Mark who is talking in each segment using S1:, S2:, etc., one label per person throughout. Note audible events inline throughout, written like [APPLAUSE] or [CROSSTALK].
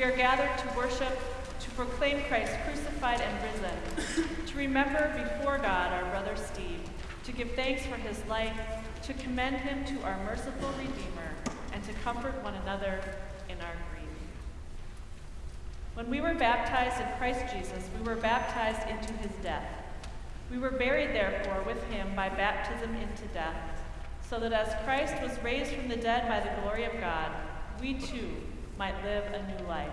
S1: We are gathered to worship, to proclaim Christ crucified and risen, to remember before God our brother Steve, to give thanks for his life, to commend him to our merciful Redeemer, and to comfort one another in our grief. When we were baptized in Christ Jesus, we were baptized into his death. We were buried, therefore, with him by baptism into death, so that as Christ was raised from the dead by the glory of God, we too might live a new life.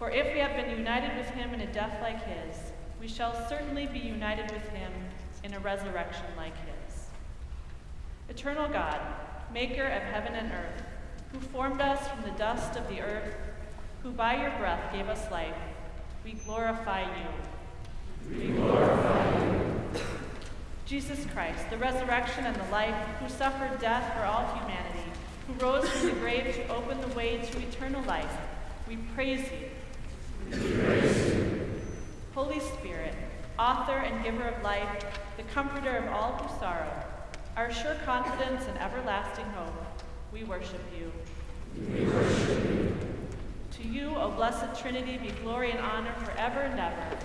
S1: For if we have been united with him in a death like his, we shall certainly be united with him in a resurrection like his. Eternal God, maker of heaven and earth, who formed us from the dust of the earth, who by your breath gave us life, we glorify you. We glorify you. Jesus Christ, the resurrection and the life, who suffered death for all humanity, who rose from the grave to open the way to eternal life, we praise you. We praise you. Holy Spirit, author and giver of life, the comforter of all who sorrow, our sure confidence and everlasting hope, we worship you. We worship you. To you, O blessed Trinity, be glory and honor forever and ever.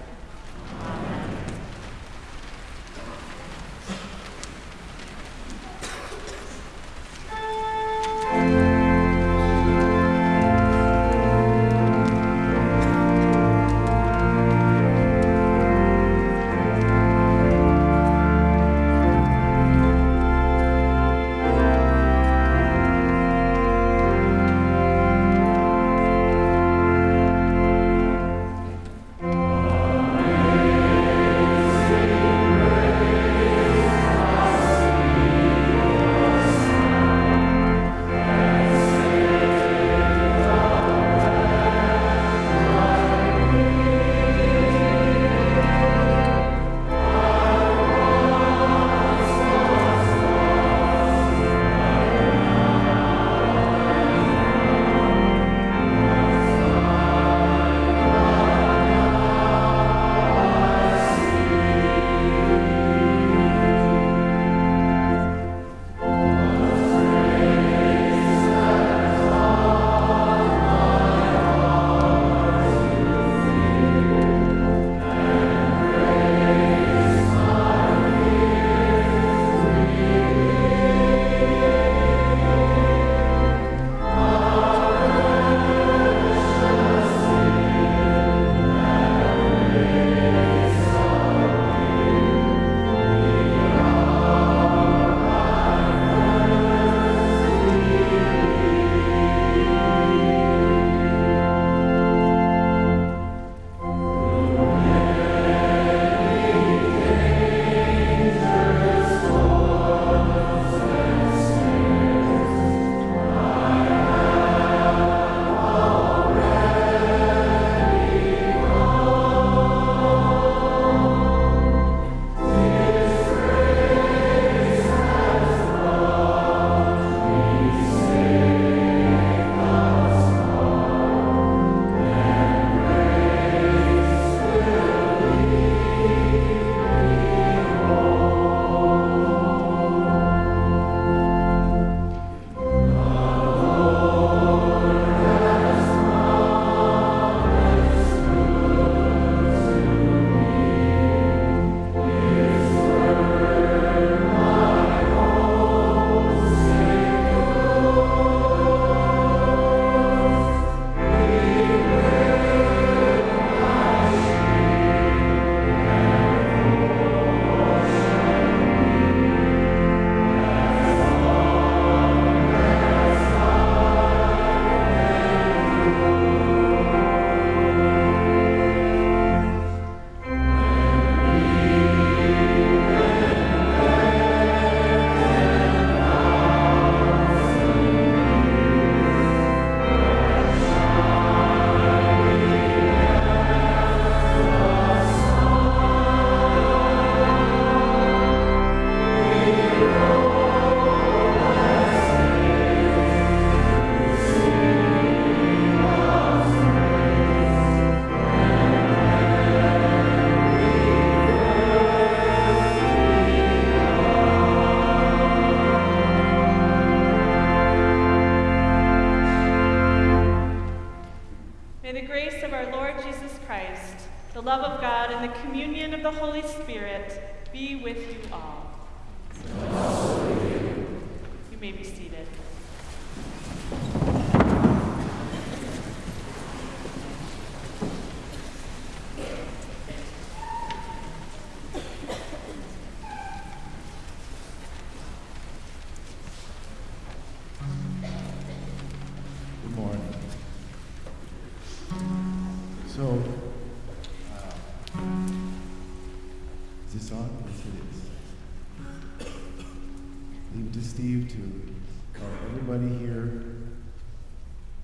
S2: Steve to call everybody here.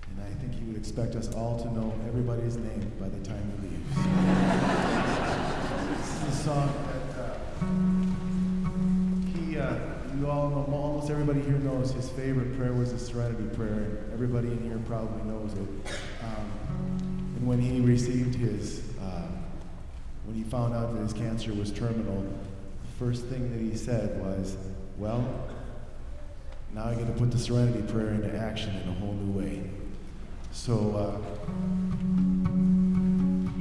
S2: And I think he would expect us all to know everybody's name by the time he leaves. this is a song that uh, he, uh, you all know, almost everybody here knows his favorite prayer was the Serenity Prayer, and everybody in here probably knows it. Um, and when he received his, uh, when he found out that his cancer was terminal, the first thing that he said was, Well, now I get to put the Serenity Prayer into action in a whole new way. So, uh,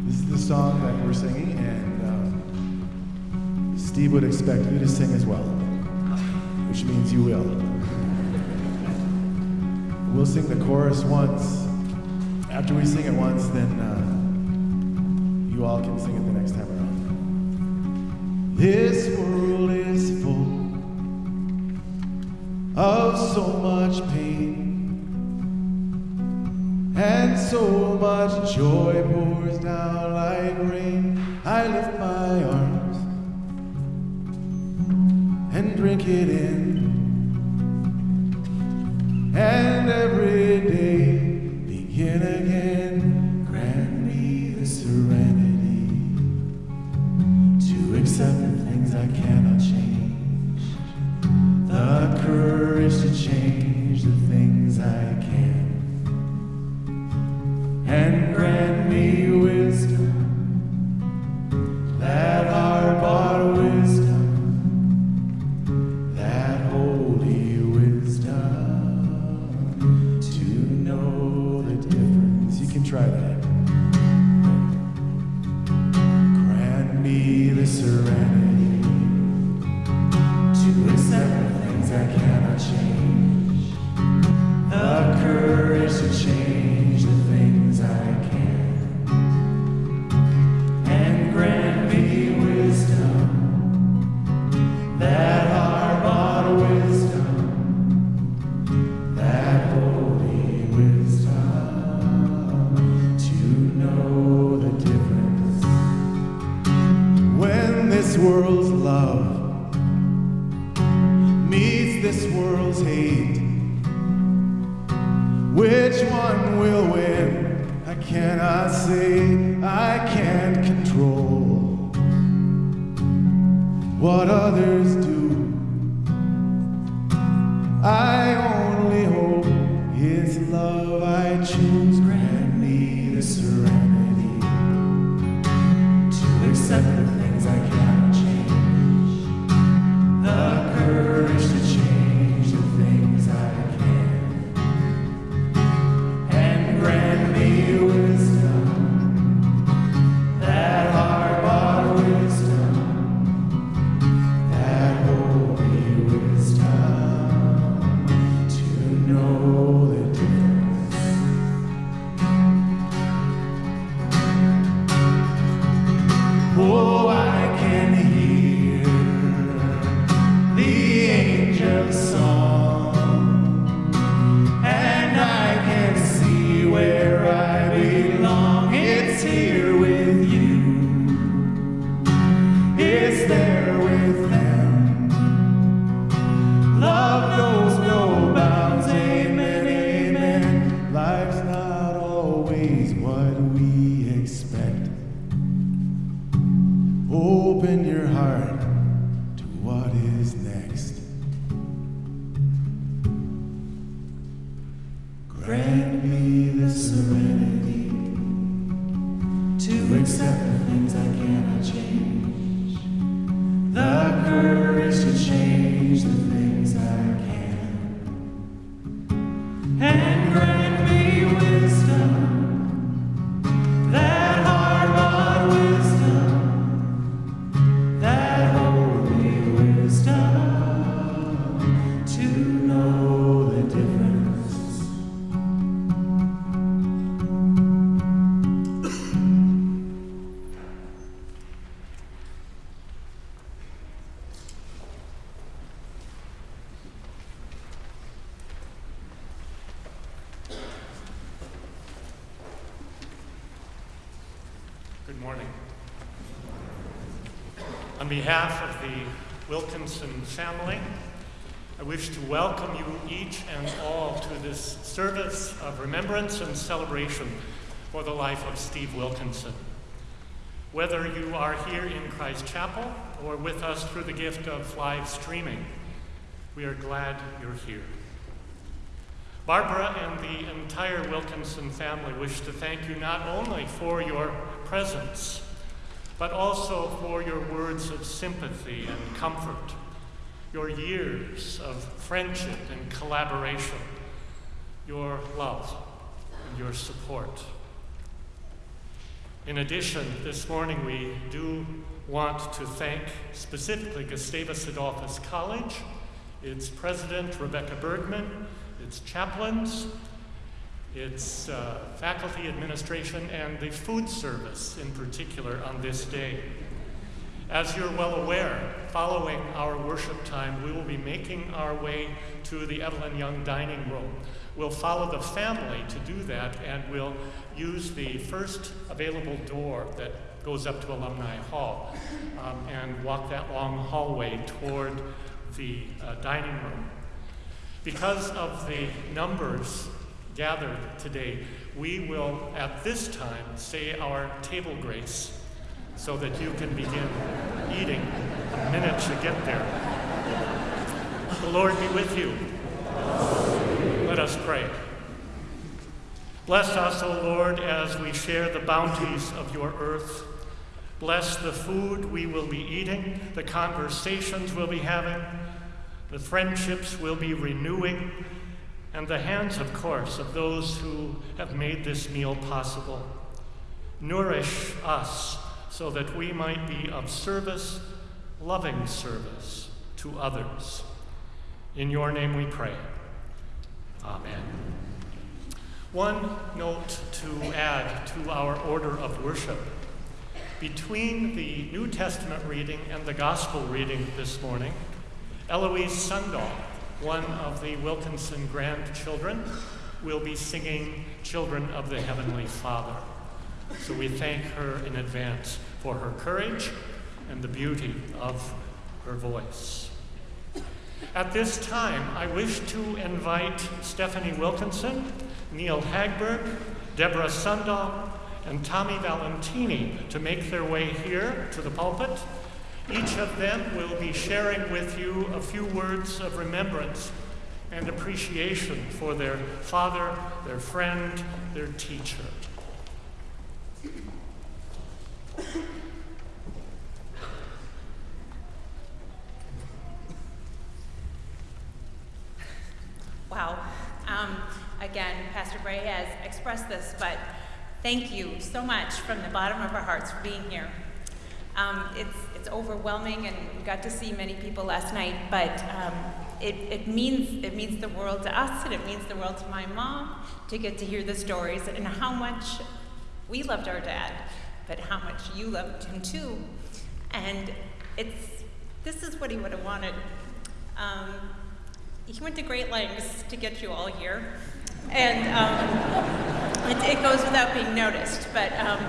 S2: this is the song that we're singing, and um, Steve would expect you to sing as well which means you will. We'll sing the chorus once. After we sing it once, then uh, you all can sing it the next time around. This world is full of so much pain, and so much joy pours down like rain. I lift my arms and drink it in. This world's hate. Which one will win? I cannot say, I can't control what others do. I
S3: behalf of the Wilkinson family, I wish to welcome you each and all to this service of remembrance and celebration for the life of Steve Wilkinson. Whether you are here in Christ Chapel or with us through the gift of live streaming, we are glad you're here. Barbara and the entire Wilkinson family wish to thank you not only for your presence, but also for your words of sympathy and comfort, your years of friendship and collaboration, your love and your support. In addition, this morning we do want to thank specifically Gustavus Adolphus College, its president, Rebecca Bergman, its chaplains, its uh, faculty administration, and the food service in particular on this day. As you're well aware, following our worship time, we will be making our way to the Evelyn Young dining room. We'll follow the family to do that, and we'll use the first available door that goes up to Alumni Hall um, and walk that long hallway toward the uh, dining room. Because of the numbers gathered today, we will at this time say our table grace so that you can begin eating the minute you get there. The Lord be with you. Let us pray. Bless us, O Lord, as we share the bounties of your earth. Bless the food we will be eating, the conversations we'll be having, the friendships we'll be renewing, and the hands, of course, of those who have made this meal possible. Nourish us so that we might be of service, loving service to others. In your name we pray. Amen. One note to add to our order of worship. Between the New Testament reading and the Gospel reading this morning, Eloise Sundahl, one of the Wilkinson grandchildren, will be singing Children of the Heavenly Father. So we thank her in advance for her courage and the beauty of her voice. At this time, I wish to invite Stephanie Wilkinson, Neil Hagberg, Deborah Sundahl, and Tommy Valentini to make their way here to the pulpit each of them will be sharing with you a few words of remembrance and appreciation for their father, their friend, their teacher.
S4: Wow. Um, again, Pastor Bray has expressed this, but thank you so much from the bottom of our hearts for being here. Um, it's, it's overwhelming, and we got to see many people last night, but um, it, it, means, it means the world to us, and it means the world to my mom to get to hear the stories and how much we loved our dad, but how much you loved him too. And it's, this is what he would have wanted. Um, he went to great lengths to get you all here. And um, it, it, goes without being noticed, but um,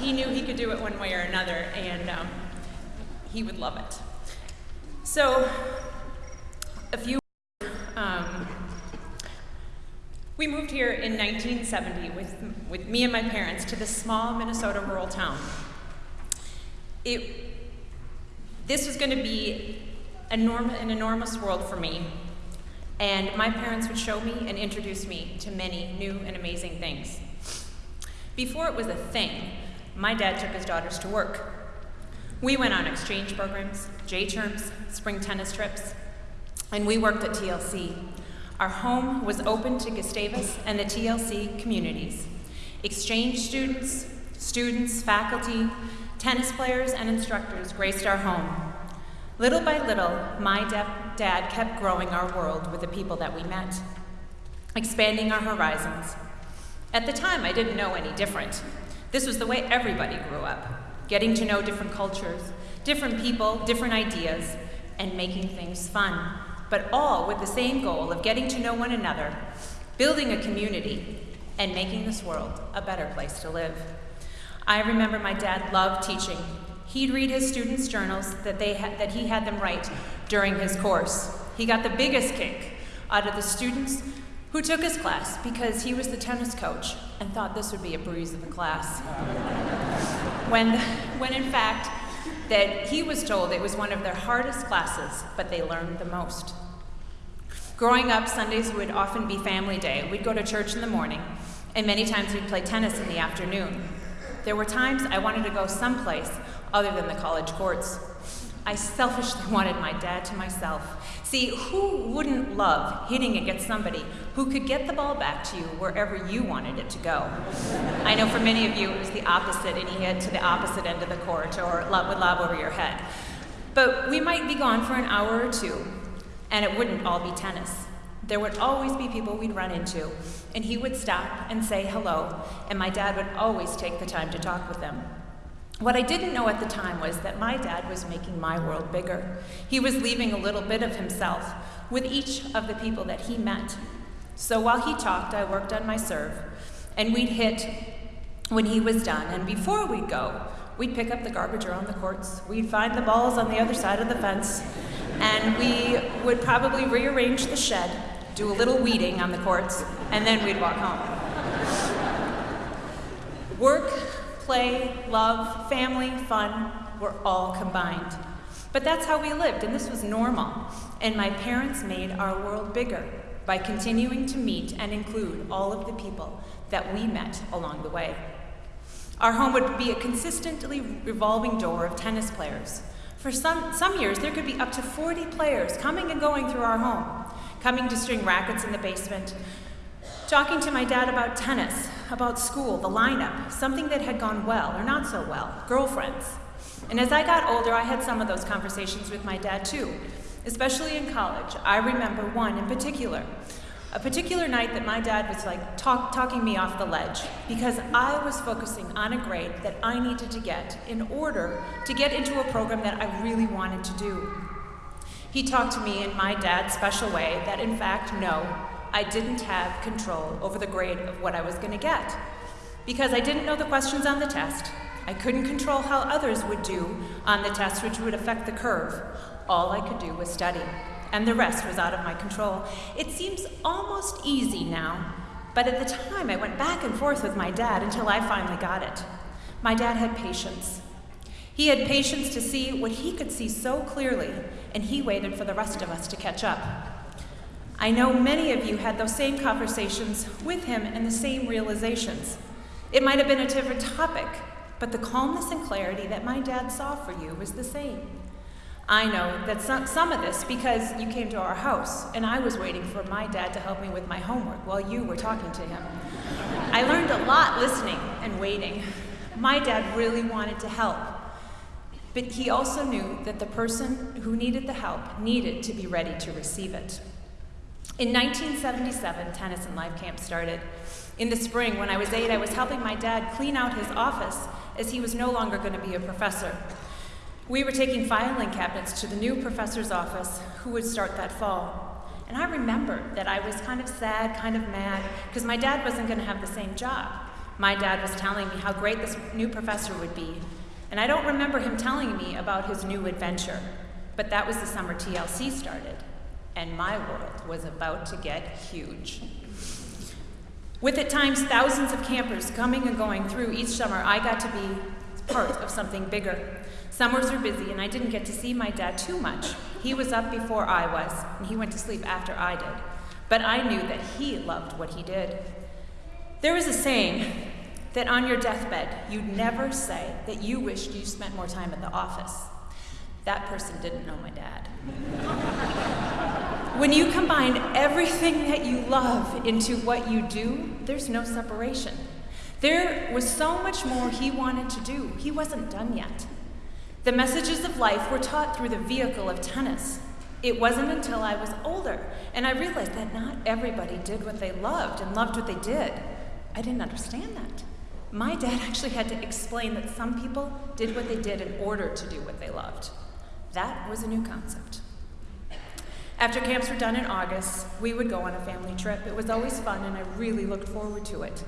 S4: he knew he could do it one way or another, and um, he would love it. So, a few. Um, we moved here in 1970 with, with me and my parents to this small Minnesota rural town. It, this was going to be enorm- an enormous world for me, and my parents would show me and introduce me to many new and amazing things. Before it was a thing, my dad took his daughters to work. We went on exchange programs, J terms, spring tennis trips, and we worked at TLC. Our home was open to Gustavus and the TLC communities. Exchange students, students, faculty, tennis players, and instructors graced our home. Little by little, my dad kept growing our world with the people that we met, expanding our horizons. At the time, I didn't know any different. This was the way everybody grew up getting to know different cultures, different people, different ideas, and making things fun, but all with the same goal of getting to know one another, building a community, and making this world a better place to live. I remember my dad loved teaching. He'd read his students' journals that, they that he had them write during his course. He got the biggest kick out of the students who took his class because he was the tennis coach and thought this would be a breeze of a class. [LAUGHS] when, when in fact, that he was told it was one of their hardest classes, but they learned the most. Growing up, Sundays would often be family day. We'd go to church in the morning, and many times we'd play tennis in the afternoon. There were times I wanted to go someplace other than the college courts. I selfishly [LAUGHS] wanted my dad to myself. See, who wouldn't love hitting against somebody who could get the ball back to you wherever you wanted it to go? I know for many of you it was the opposite, and he hit to the opposite end of the court or would lob over your head. But we might be gone for an hour or two, and it wouldn't all be tennis. There would always be people we'd run into, and he would stop and say hello, and my dad would always take the time to talk with them. What I didn't know at the time was that my dad was making my world bigger. He was leaving a little bit of himself with each of the people that he met. So while he talked, I worked on my serve, and we'd hit when he was done. And before we'd go, we'd pick up the garbage around the courts, we'd find the balls on the other side of the fence, and we would probably rearrange the shed, do a little weeding on the courts, and then we'd walk home. Work, play, love, family, fun were all combined. But that's how we lived, and this was normal. And my parents made our world bigger by continuing to meet and include all of the people that we met along the way. Our home would be a consistently revolving door of tennis players. For some, some years, there could be up to 40 players coming and going through our home, coming to string rackets in the basement, talking to my dad about tennis, about school, the lineup, something that had gone well or not so well, girlfriends. And as I got older, I had some of those conversations with my dad too, especially in college. I remember one in particular. A particular night that my dad was like talk, talking me off the ledge because I was focusing on a grade that I needed to get in order to get into a program that I really wanted to do. He talked to me in my dad's special way that, in fact, no, I didn't have control over the grade of what I was going to get. Because I didn't know the questions on the test, I couldn't control how others would do on the test, which would affect the curve. All I could do was study, and the rest was out of my control. It seems almost easy now, but at the time I went back and forth with my dad until I finally got it. My dad had patience. He had patience to see what he could see so clearly, and he waited for the rest of us to catch up. I know many of you had those same conversations with him and the same realizations. It might have been a different topic, but the calmness and clarity that my dad saw for you was the same. I know that some, some of this because you came to our house and I was waiting for my dad to help me with my homework while you were talking to him. I learned a lot listening and waiting. My dad really wanted to help, but he also knew that the person who needed the help needed to be ready to receive it. In 1977, Tennis and Life Camp started. In the spring, when I was eight, I was helping my dad clean out his office as he was no longer going to be a professor. We were taking filing cabinets to the new professor's office who would start that fall. And I remembered that I was kind of sad, kind of mad, because my dad wasn't going to have the same job. My dad was telling me how great this new professor would be. And I don't remember him telling me about his new adventure. But that was the summer TLC started, and my world was about to get huge. With at times thousands of campers coming and going through each summer, I got to be part of something bigger. Summers were busy, and I didn't get to see my dad too much. He was up before I was, and he went to sleep after I did. But I knew that he loved what he did. There was a saying that on your deathbed, you'd never say that you wished you spent more time at the office. That person didn't know my dad. when you combine everything that you love into what you do, there's no separation. There was so much more he wanted to do. He wasn't done yet. The messages of life were taught through the vehicle of tennis. It wasn't until I was older and I realized that not everybody did what they loved and loved what they did. I didn't understand that. My dad actually had to explain that some people did what they did in order to do what they loved. That was a new concept. After camps were done in August, we would go on a family trip. It was always fun, and I really looked forward to it.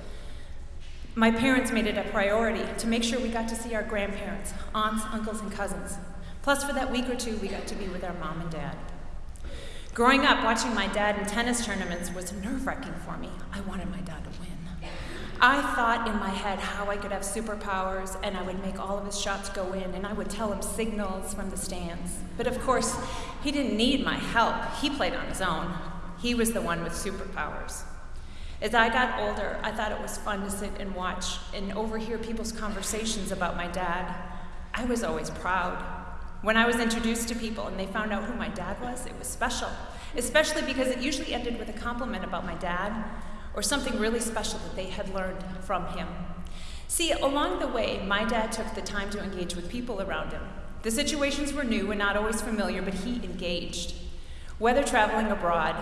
S4: My parents made it a priority to make sure we got to see our grandparents, aunts, uncles, and cousins. Plus, for that week or two, we got to be with our mom and dad. Growing up, watching my dad in tennis tournaments was nerve wracking for me. I wanted my dad to win. I thought in my head how I could have superpowers and I would make all of his shots go in and I would tell him signals from the stands. But of course, he didn't need my help. He played on his own. He was the one with superpowers. As I got older, I thought it was fun to sit and watch and overhear people's conversations about my dad. I was always proud. When I was introduced to people and they found out who my dad was, it was special, especially because it usually ended with a compliment about my dad or something really special that they had learned from him. See, along the way, my dad took the time to engage with people around him. The situations were new and not always familiar, but he engaged. Whether traveling abroad,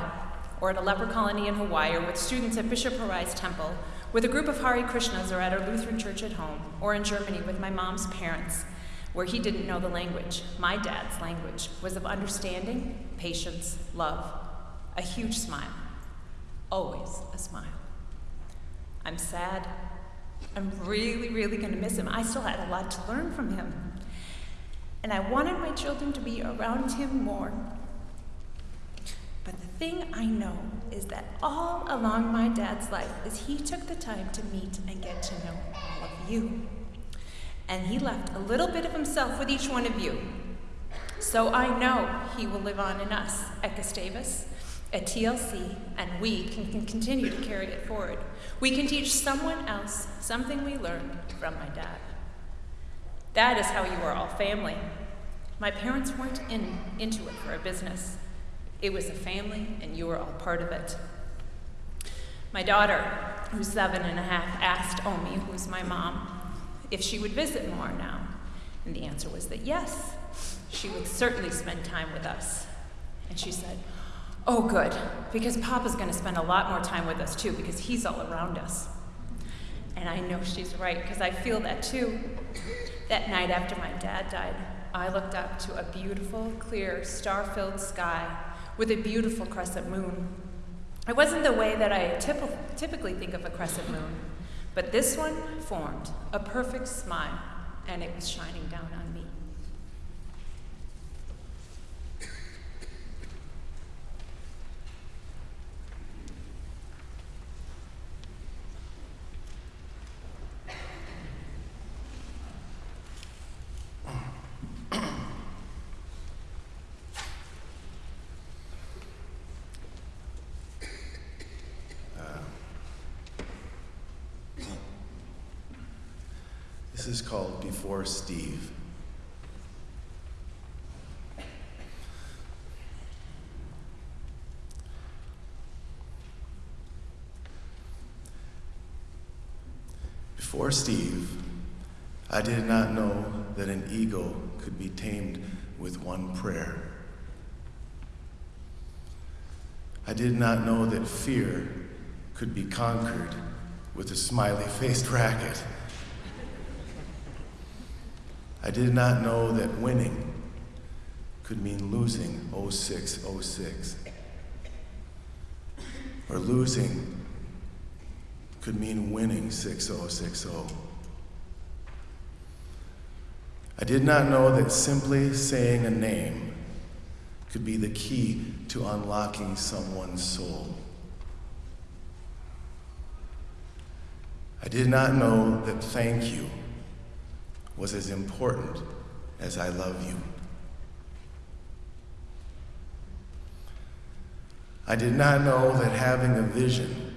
S4: or at a leper colony in Hawaii, or with students at Bishop Harai's temple, with a group of Hare Krishnas, or at our Lutheran church at home, or in Germany with my mom's parents, where he didn't know the language, my dad's language, was of understanding, patience, love, a huge smile always a smile. I'm sad. I'm really, really going to miss him. I still had a lot to learn from him. And I wanted my children to be around him more. But the thing I know is that all along my dad's life is he took the time to meet and get to know all of you. And he left a little bit of himself with each one of you. So I know he will live on in us at Gustavus at TLC, and we can, can, continue to carry it forward. We can teach someone else something we learned from my dad. That is how you are all family. My parents weren't in, into it for a business. It was a family, and you were all part of it. My daughter, who's seven and a half, asked Omi, who's my mom, if she would visit more now. And the answer was that yes, she would certainly spend time with us. And she said, Oh, good, because Papa's going to spend a lot more time with us too, because he's all around us. And I know she's right, because I feel that too. That night after my dad died, I looked up to a beautiful, clear, star filled sky with a beautiful crescent moon. It wasn't the way that I typ- typically think of a crescent moon, but this one formed a perfect smile, and it was shining down on me.
S2: This is Before Steve. Before Steve, I did not know that an ego could be tamed with one prayer. I did not know that fear could be conquered with a smiley faced racket. I did not know that winning could mean losing 0606. Or losing could mean winning 6060. I did not know that simply saying a name could be the key to unlocking someone's soul. I did not know that thank you was as important as I love you. I did not know that having a vision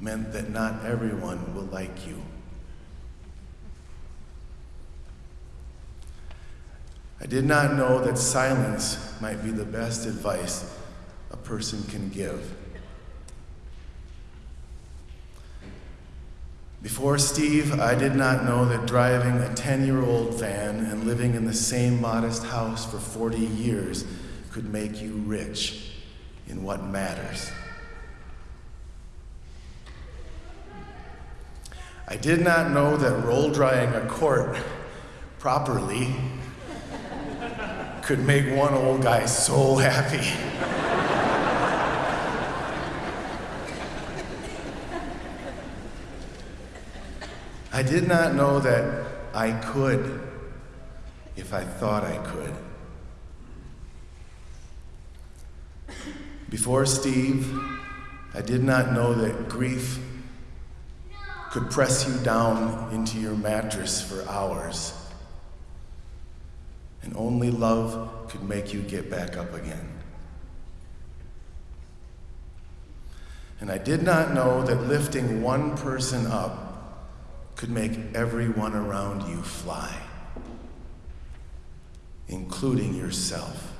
S2: meant that not everyone will like you. I did not know that silence might be the best advice a person can give. Before Steve, I did not know that driving a 10 year old van and living in the same modest house for 40 years could make you rich in what matters. I did not know that roll drying a court properly could make one old guy so happy. I did not know that I could if I thought I could. Before Steve, I did not know that grief could press you down into your mattress for hours, and only love could make you get back up again. And I did not know that lifting one person up could make everyone around you fly, including yourself.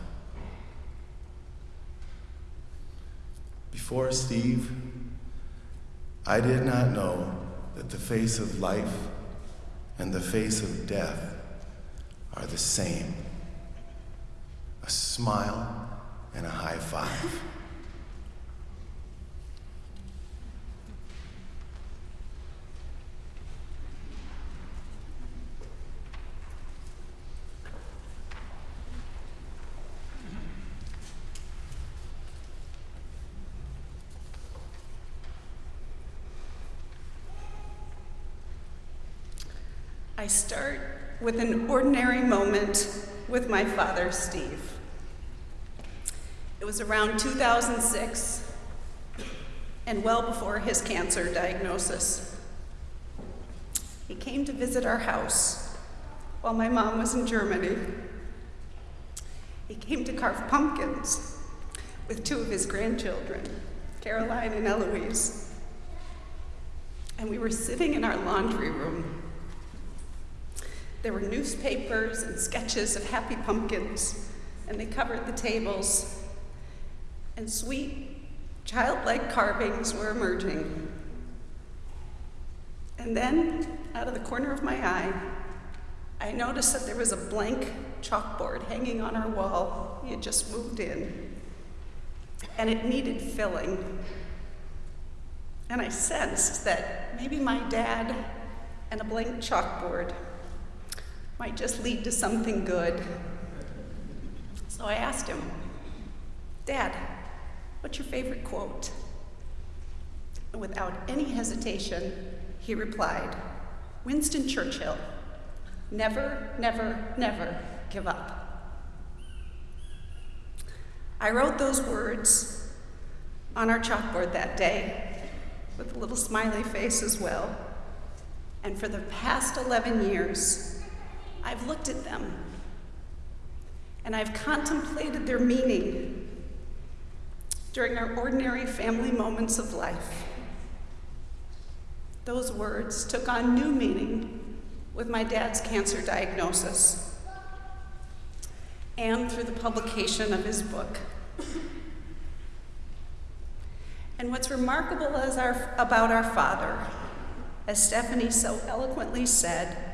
S2: Before Steve, I did not know that the face of life and the face of death are the same a smile and a high five.
S5: I start with an ordinary moment with my father, Steve. It was around 2006 and well before his cancer diagnosis. He came to visit our house while my mom was in Germany. He came to carve pumpkins with two of his grandchildren, Caroline and Eloise. And we were sitting in our laundry room there were newspapers and sketches of happy pumpkins, and they covered the tables. And sweet, childlike carvings were emerging. And then, out of the corner of my eye, I noticed that there was a blank chalkboard hanging on our wall. He had just moved in, and it needed filling. And I sensed that maybe my dad and a blank chalkboard might just lead to something good. So I asked him, Dad, what's your favorite quote? And without any hesitation, he replied, Winston Churchill, never, never, never give up. I wrote those words on our chalkboard that day with a little smiley face as well. And for the past 11 years, I've looked at them and I've contemplated their meaning during our ordinary family moments of life. Those words took on new meaning with my dad's cancer diagnosis and through the publication of his book. And what's remarkable our, about our father, as Stephanie so eloquently said,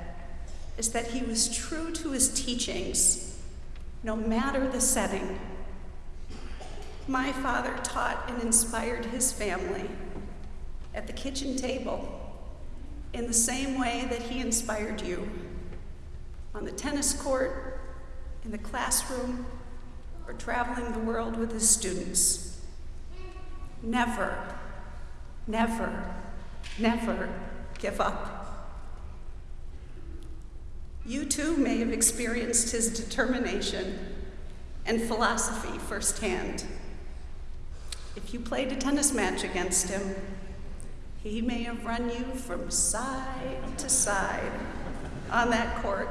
S5: is that he was true to his teachings, no matter the setting. My father taught and inspired his family at the kitchen table in the same way that he inspired you on the tennis court, in the classroom, or traveling the world with his students. Never, never, never give up. You too may have experienced his determination and philosophy firsthand. If you played a tennis match against him, he may have run you from side to side on that court,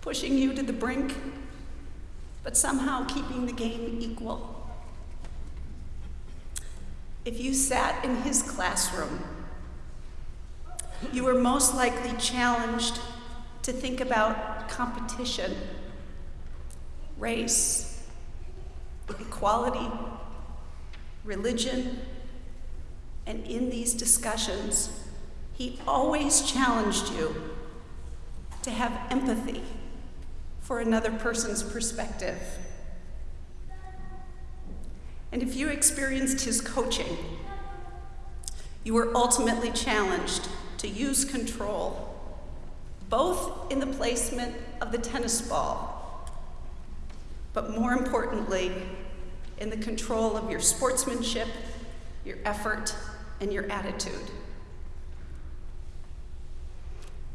S5: pushing you to the brink, but somehow keeping the game equal. If you sat in his classroom, you were most likely challenged to think about competition, race, equality, religion, and in these discussions, he always challenged you to have empathy for another person's perspective. And if you experienced his coaching, you were ultimately challenged to use control both in the placement of the tennis ball, but more importantly, in the control of your sportsmanship, your effort, and your attitude.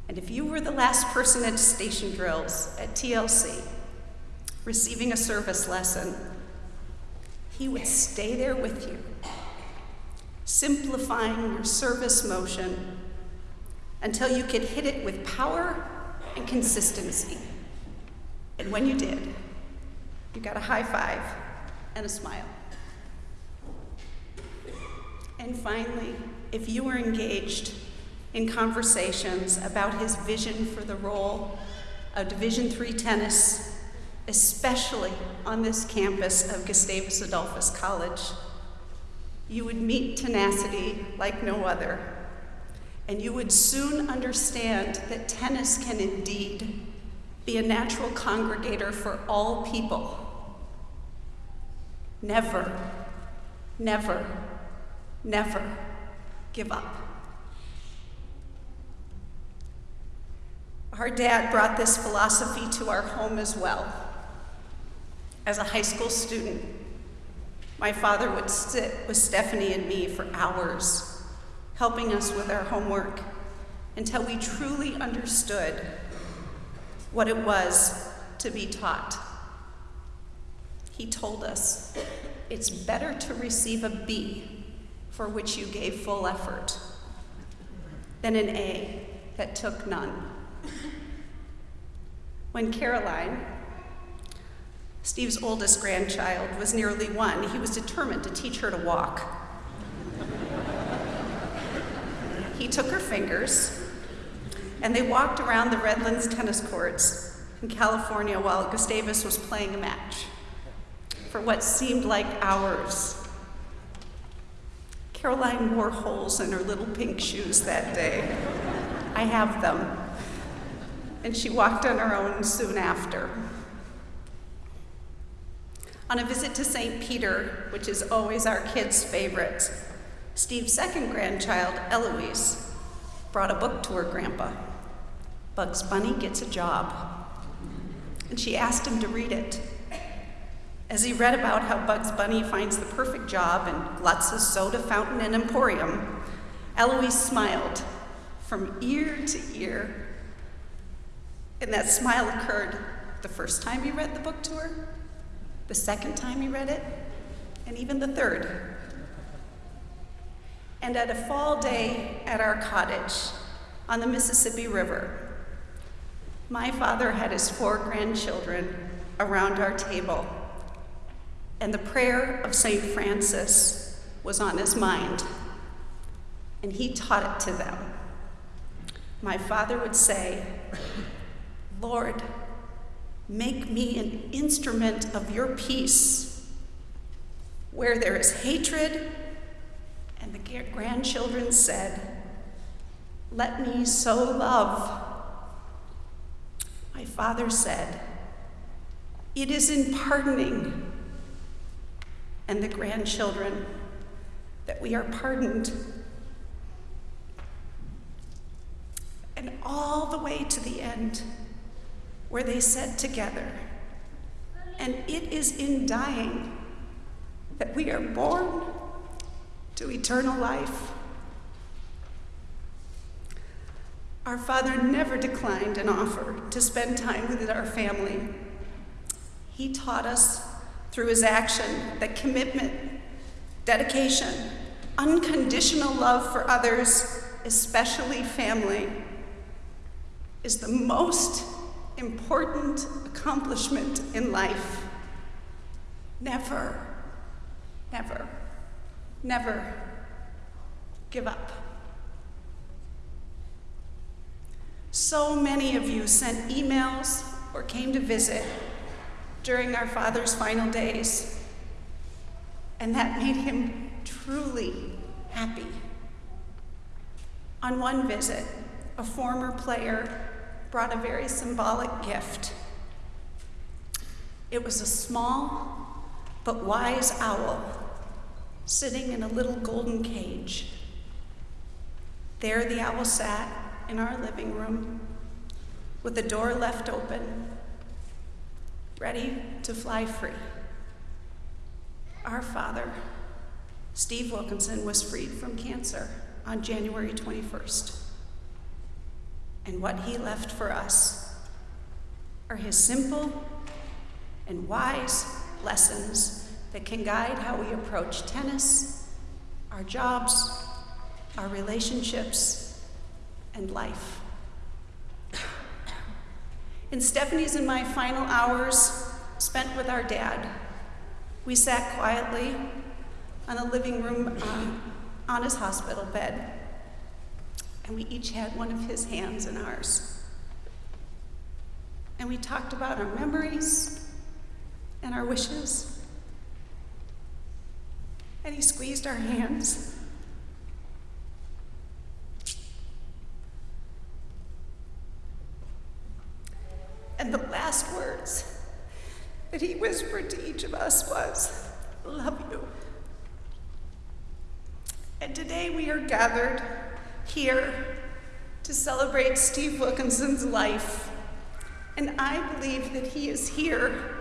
S5: And if you were the last person at station drills at TLC receiving a service lesson, he would stay there with you, simplifying your service motion until you could hit it with power and consistency. And when you did, you got a high five and a smile. And finally, if you were engaged in conversations about his vision for the role of Division III tennis, especially on this campus of Gustavus Adolphus College, you would meet tenacity like no other, and you would soon understand that tennis can indeed be a natural congregator for all people. Never, never, never give up. Our dad brought this philosophy to our home as well. As a high school student, my father would sit with Stephanie and me for hours, helping us with our homework until we truly understood what it was to be taught. He told us it's better to receive a B for which you gave full effort than an A that took none. When Caroline, Steve's oldest grandchild, was nearly one, he was determined to teach her to walk. He took her fingers and they walked around the Redlands tennis courts in California while Gustavus was playing a match for what seemed like hours. Caroline wore holes in her little pink shoes that day. I have them. And she walked on her own soon after. On a visit to St. Peter, which is always our kids' favorite, Steve's second grandchild, Eloise, brought a book to her grandpa. Bugs Bunny Gets a Job. And she asked him to read it. As he read about how Bugs Bunny finds the perfect job in Glutz's soda fountain and emporium, Eloise smiled from ear to ear. And that smile occurred the first time he read the book to her, the second time he read it, and even the third. And at a fall day at our cottage on the Mississippi River, my father had his four grandchildren around our table and the prayer of St. Francis was on his mind, and he taught it to them. My father would say, Lord, make me an instrument of your peace. Where there is hatred, and the grandchildren said, Let me so love. My father said, It is in pardoning and the grandchildren that we are pardoned. And all the way to the end, where they said together, and it is in dying that we are born to eternal life. Our Father never declined an offer to spend time with our family. He taught us through his action that commitment, dedication, unconditional love for others, especially family, is the most important accomplishment in life. Never, never, never give up. So many of you sent emails or came to visit during our father's final days. And that made him truly happy. On one visit, a former player brought a very symbolic gift. It was a small but wise owl sitting in a little golden cage. There the owl sat in our living room with the door left open ready to fly free. Our father, Steve Wilkinson, was freed from cancer on January 21st. and what he left for us are his simple and wise lessons that can guide how we approach tennis, our jobs, our relationships, and life. In Stephanie's and my final hours spent with our dad, we sat quietly on a living room um, on his hospital bed, and we each had one of his hands in ours. And we talked about our memories and our wishes. And he squeezed our hands. And the last words that he whispered to each of us was, Love you. And today we are gathered here to celebrate Steve Wilkinson's life. And I believe that he is here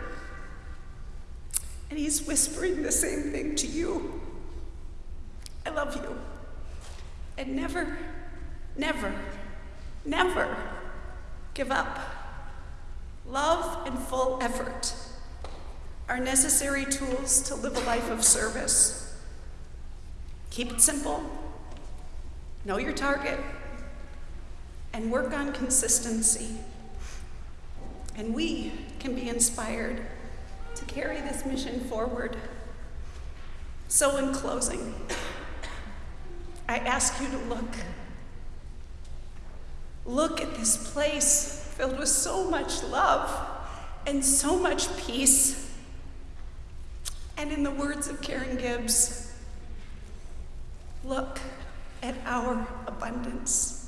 S5: and he's whispering the same thing to you. I love you. And never, never, never give up. Love and full effort are necessary tools to live a life of service. Keep it simple, know your target, and work on consistency. And we can be inspired to carry this mission forward. So, in closing, I ask you to look. Look at this place filled with so much love and so much peace. And in the words of Karen Gibbs, look at our abundance.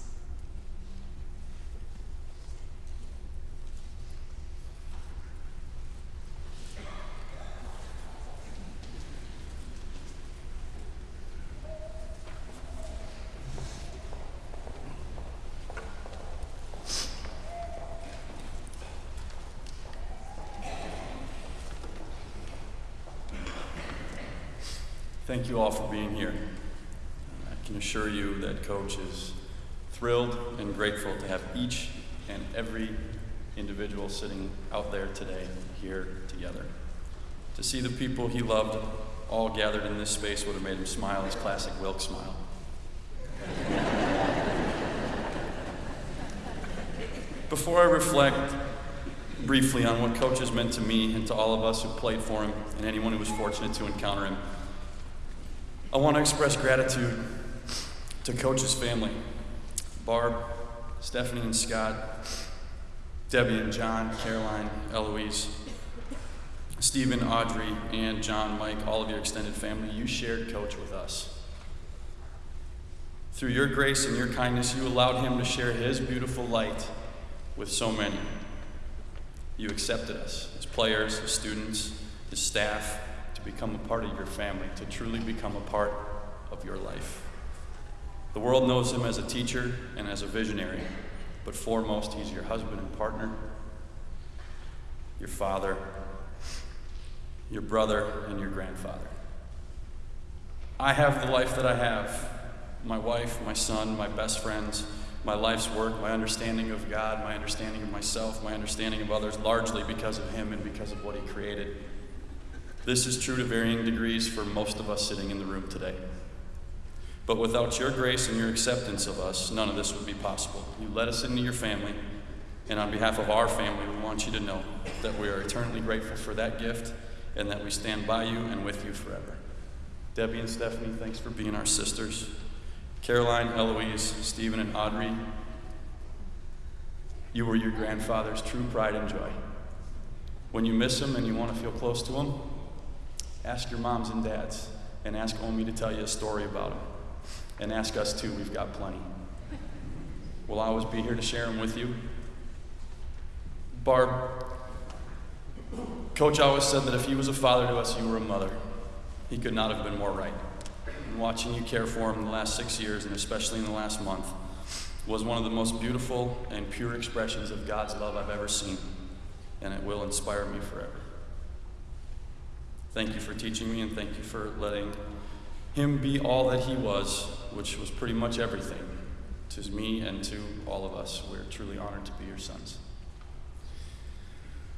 S6: Thank you all for being here. I can assure you that Coach is thrilled and grateful to have each and every individual sitting out there today here together. To see the people he loved all gathered in this space would have made him smile his classic Wilk smile. Before I reflect briefly on what Coach has meant to me and to all of us who played for him and anyone who was fortunate to encounter him, I want to express gratitude to Coach's family Barb, Stephanie and Scott, Debbie and John, Caroline, Eloise, Stephen, Audrey, and John, Mike, all of your extended family. You shared Coach with us. Through your grace and your kindness, you allowed him to share his beautiful light with so many. You accepted us as players, as students, as staff, become a part of your family, to truly become a part of your life. The world knows him as a teacher and as a visionary, but foremost, he's your husband and partner, your father, your brother, and your grandfather. I have the life that I have my wife, my son, my best friends, my life's work, my understanding of God, my understanding of myself, my understanding of others, largely because of Him and because of what He created. This is true to varying degrees for most of us sitting in the room today. But without your grace and your acceptance of us, none of this would be possible. You let us into your family, and on behalf of our family, we want you to know that we are eternally grateful for that gift and that we stand by you and with you forever. Debbie and Stephanie, thanks for being our sisters. Caroline, Eloise, Stephen, and Audrey, you were your grandfather's true pride and joy. When you miss him and you want to feel close to him, ask your moms and dads and ask Omi to tell you a story about him. And ask us too, we've got plenty. We'll always be here to share them with you. Barb, Coach always said that if he was a father to us, you were a mother. He could not have been more right. And watching you care for him in the last six years, and especially in the last month, was one of the most beautiful and pure expressions of God's love I've ever seen, and it will inspire me forever. Thank you for teaching me, and thank you for letting him be all that he was, which was pretty much everything To me and to all of us, we're truly honored to be your sons.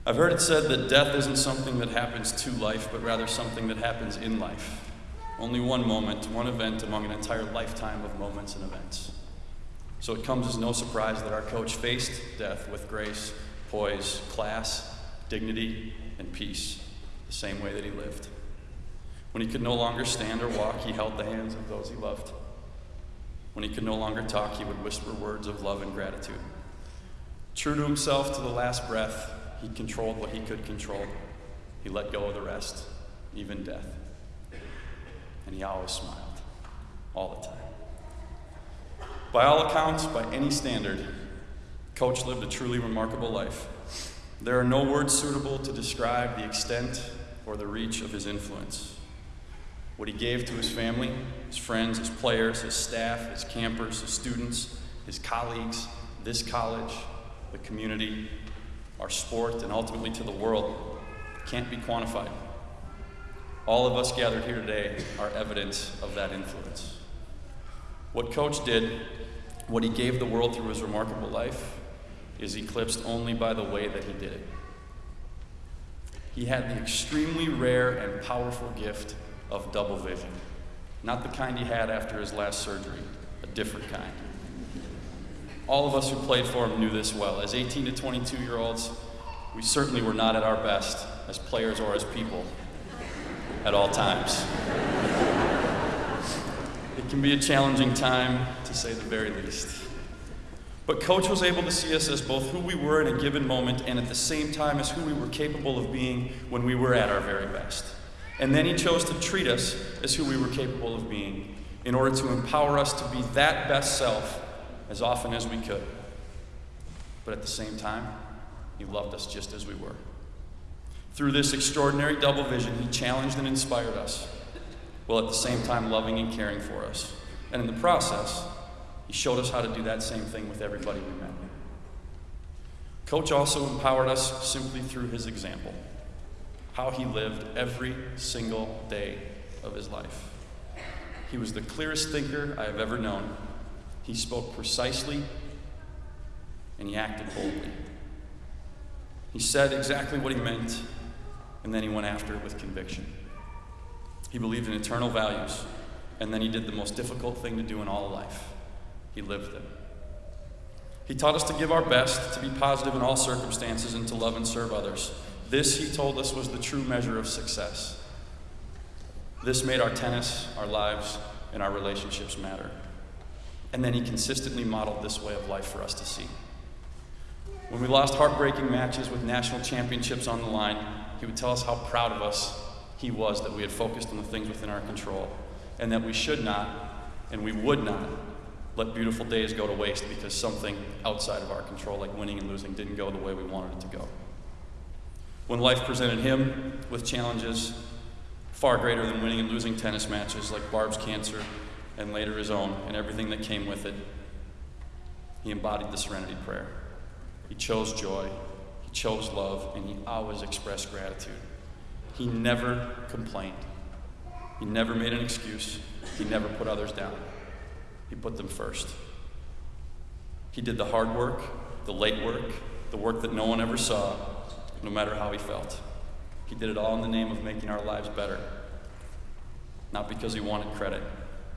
S6: I've heard it said that death isn't something that happens to life, but rather something that happens in life. Only one moment, one event among an entire lifetime of moments and events. So it comes as no surprise that our coach faced death with grace, poise, class, dignity, and peace, the same way that he lived. When he could no longer stand or walk, he held the hands of those he loved. When he could no longer talk, he would whisper words of love and gratitude. True to himself to the last breath, he controlled what he could control. He let go of the rest, even death. And he always smiled, all the time. By all accounts, by any standard, Coach lived a truly remarkable life. There are no words suitable to describe the extent or the reach of his influence. What he gave to his family, his friends, his players, his staff, his campers, his students, his colleagues, this college, the community, our sport, and ultimately to the world can't be quantified. All of us gathered here today are evidence of that influence. What Coach did, what he gave the world through his remarkable life, is eclipsed only by the way that he did it. He had the extremely rare and powerful gift of double vision. Not the kind he had after his last surgery, a different kind. All of us who played for him knew this well. As 18 to 22 year olds, we certainly were not at our best as players or as people at all times. It can be a challenging time, to say the very least. But Coach was able to see us as both who we were in a given moment and at the same time as who we were capable of being when we were at our very best. And then he chose to treat us as who we were capable of being in order to empower us to be that best self as often as we could. But at the same time, he loved us just as we were. Through this extraordinary double vision, he challenged and inspired us, while at the same time loving and caring for us. And in the process, he showed us how to do that same thing with everybody we met. Coach also empowered us simply through his example, how he lived every single day of his life. He was the clearest thinker I have ever known. He spoke precisely and he acted boldly. He said exactly what he meant, and then he went after it with conviction. He believed in eternal values, and then he did the most difficult thing to do in all life he lived them. He taught us to give our best, to be positive in all circumstances, and to love and serve others. This, he told us, was the true measure of success. This made our tennis, our lives, and our relationships matter. And then he consistently modeled this way of life for us to see. When we lost heartbreaking matches with national championships on the line, he would tell us how proud of us he was that we had focused on the things within our control, and that we should not and we would not let beautiful days go to waste because something outside of our control, like winning and losing, didn't go the way we wanted it to go. When life presented him with challenges far greater than winning and losing tennis matches, like Barb's cancer and later his own, and everything that came with it, he embodied the serenity prayer. He chose joy, he chose love, and he always expressed gratitude. He never complained, he never made an excuse, he never put others down. He put them first. He did the hard work, the late work, the work that no one ever saw, no matter how he felt. He did it all in the name of making our lives better. Not because he wanted credit,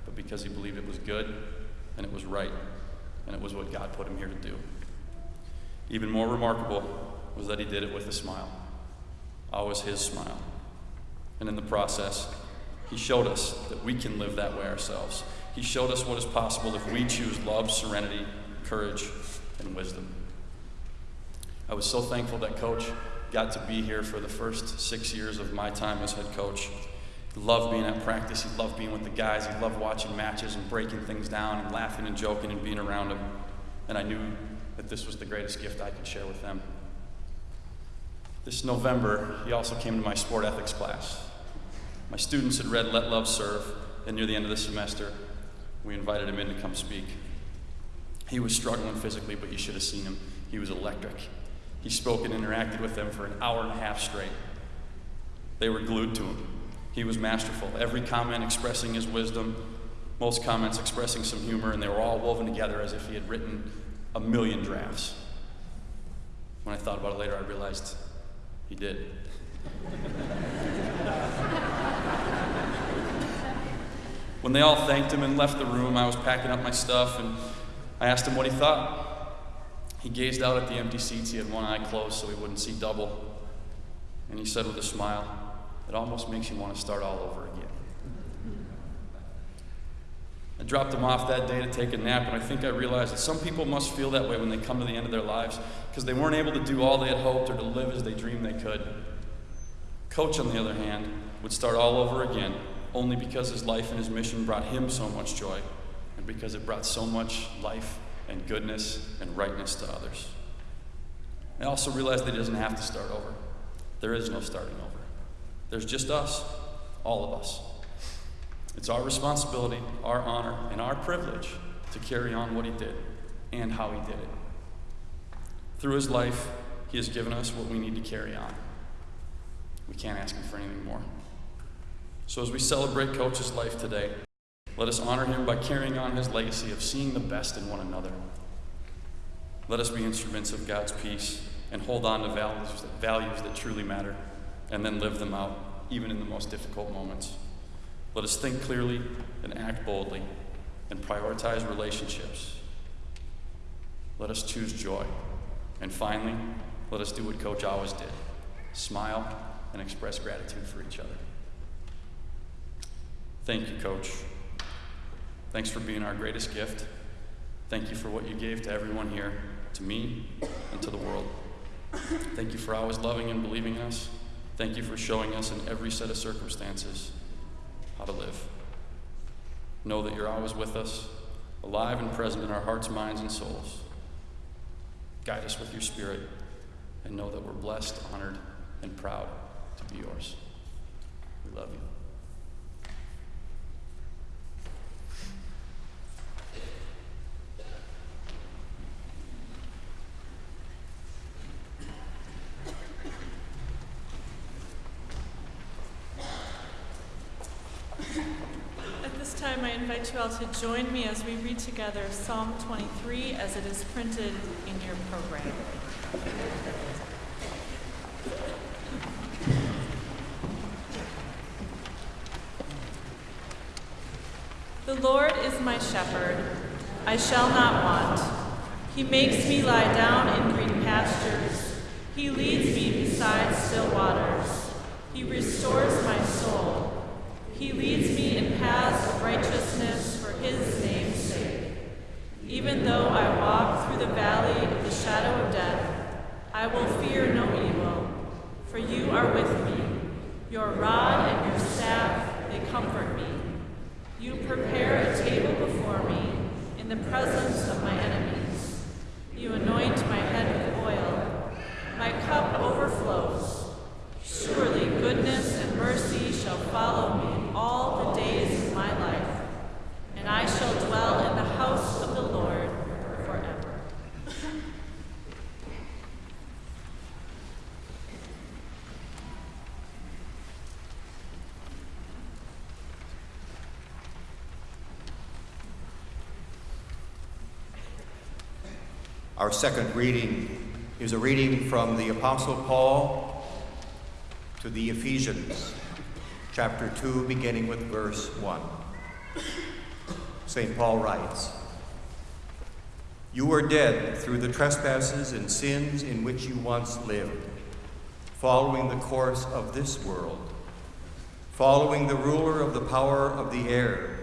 S6: but because he believed it was good and it was right and it was what God put him here to do. Even more remarkable was that he did it with a smile, always his smile. And in the process, he showed us that we can live that way ourselves. He showed us what is possible if we choose love, serenity, courage, and wisdom. I was so thankful that Coach got to be here for the first six years of my time as head coach. He loved being at practice. He loved being with the guys. He loved watching matches and breaking things down and laughing and joking and being around them. And I knew that this was the greatest gift I could share with them. This November, he also came to my sport ethics class. My students had read Let Love Serve, and near the end of the semester, we invited him in to come speak. He was struggling physically, but you should have seen him. He was electric. He spoke and interacted with them for an hour and a half straight. They were glued to him. He was masterful, every comment expressing his wisdom, most comments expressing some humor, and they were all woven together as if he had written a million drafts. When I thought about it later, I realized he did. When they all thanked him and left the room, I was packing up my stuff and I asked him what he thought. He gazed out at the empty seats. He had one eye closed so he wouldn't see double. And he said with a smile, It almost makes you want to start all over again. I dropped him off that day to take a nap, and I think I realized that some people must feel that way when they come to the end of their lives because they weren't able to do all they had hoped or to live as they dreamed they could. Coach, on the other hand, would start all over again only because his life and his mission brought him so much joy and because it brought so much life and goodness and rightness to others. I also realized that he doesn't have to start over. There is no starting over. There's just us, all of us. It's our responsibility, our honor, and our privilege to carry on what he did and how he did it. Through his life, he has given us what we need to carry on. We can't ask him for anything more. So, as we celebrate Coach's life today, let us honor him by carrying on his legacy of seeing the best in one another. Let us be instruments of God's peace and hold on to values, values that truly matter and then live them out, even in the most difficult moments. Let us think clearly and act boldly and prioritize relationships. Let us choose joy. And finally, let us do what Coach always did smile and express gratitude for each other. Thank you, Coach. Thanks for being our greatest gift. Thank you for what you gave to everyone here, to me, and to the world. Thank you for always loving and believing in us. Thank you for showing us in every set of circumstances how to live. Know that you're always with us, alive and present in our hearts, minds, and souls. Guide us with your spirit, and know that we're blessed, honored, and proud to be yours. We love you.
S1: At this time, I invite you all to join me as we read together Psalm 23 as it is printed in your program. The Lord is my shepherd, I shall not want. He makes me lie down in green pastures. He leads me beside still waters. He restores my soul. He leads me in paths of righteousness for his name's sake. Even though I walk through the valley of the shadow of death, I will fear no evil, for you are with me. Your rod and your staff, they comfort me. You prepare a table before me in the presence of my enemies. You anoint my head with oil. My cup overflows. Surely goodness and mercy shall follow me all the days of my life, and I shall dwell in the house of the Lord forever.
S7: Our second reading is a reading from the Apostle Paul to the Ephesians, chapter 2, beginning with verse 1. St. Paul writes You were dead through the trespasses and sins in which you once lived, following the course of this world, following the ruler of the power of the air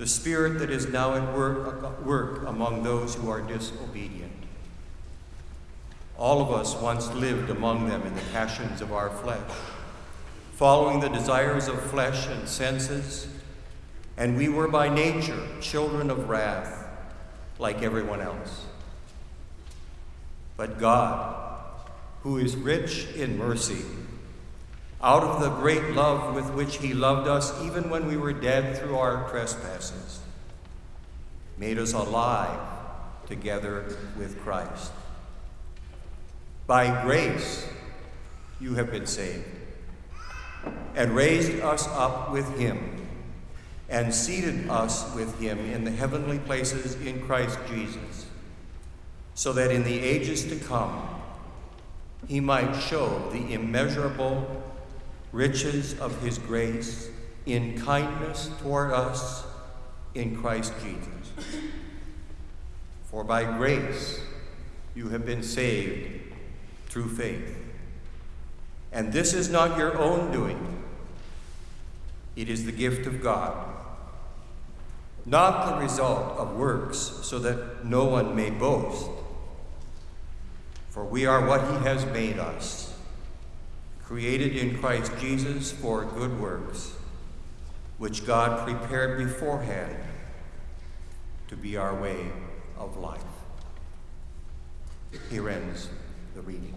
S7: the spirit that is now at work, work among those who are disobedient. All of us once lived among them in the passions of our flesh, following the desires of flesh and senses, and we were by nature children of wrath, like everyone else. But God, who is rich in mercy, out of the great love with which he loved us even when we were dead through our trespasses, made us alive together with Christ. By grace you have been saved, and raised us up with him,
S8: and seated us with him in the heavenly places in Christ Jesus, so that in the ages to come he might show the immeasurable riches of his grace in kindness toward us in Christ Jesus. For by grace you have been saved through faith. And this is not your own doing, it is the gift of God, not the result of works, so that no one may boast. For we are what He has made us, created in Christ Jesus for good works, which God prepared beforehand to be our way of life. Here ends the reading.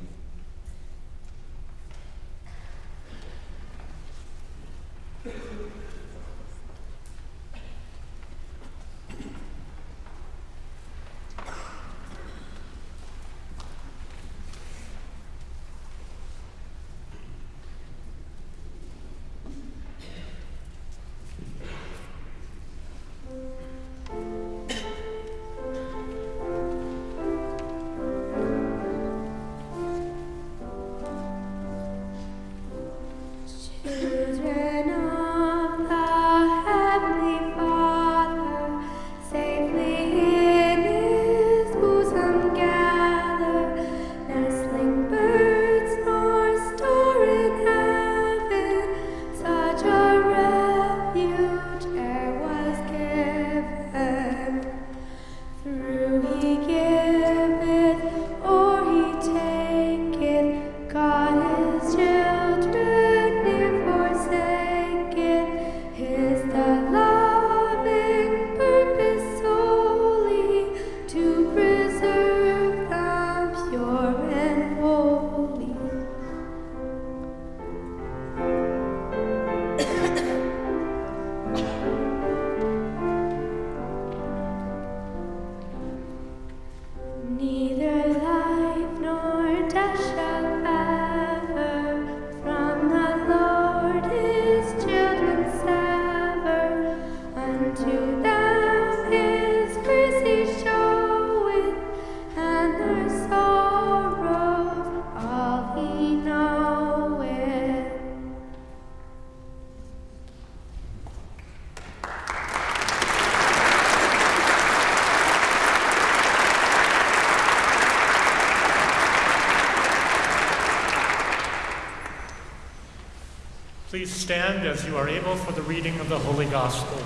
S3: For the reading of the Holy Gospel.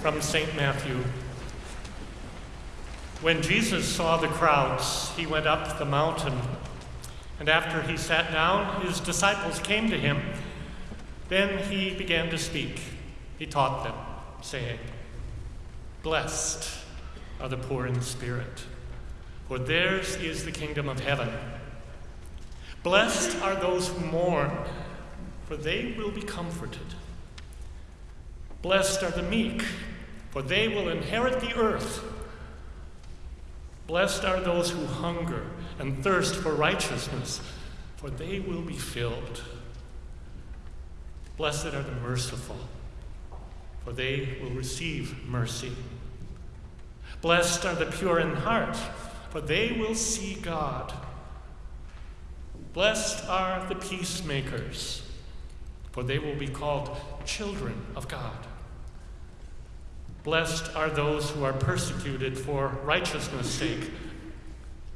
S3: From St. Matthew. When Jesus saw the crowds, he went up the mountain. And after he sat down, his disciples came to him. Then he began to speak. He taught them, saying, Blessed are the poor in spirit, for theirs is the kingdom of heaven. Blessed are those who mourn, for they will be comforted. Blessed are the meek, for they will inherit the earth. Blessed are those who hunger and thirst for righteousness, for they will be filled. Blessed are the merciful, for they will receive mercy. Blessed are the pure in heart, for they will see God. Blessed are the peacemakers, for they will be called children of God. Blessed are those who are persecuted for righteousness' sake,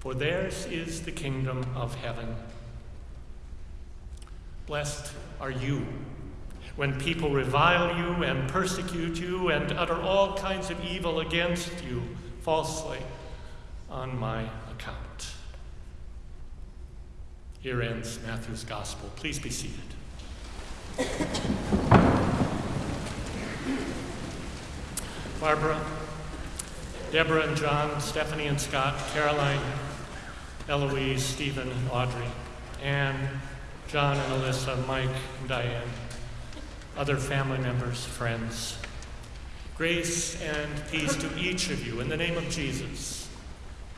S3: for theirs is the kingdom of heaven. Blessed are you when people revile you and persecute you and utter all kinds of evil against you falsely on my Here ends Matthew's Gospel. Please be seated. Barbara, Deborah and John, Stephanie and Scott, Caroline, Eloise, Stephen and Audrey, Anne, John and Alyssa, Mike and Diane, other family members, friends. Grace and peace to each of you in the name of Jesus,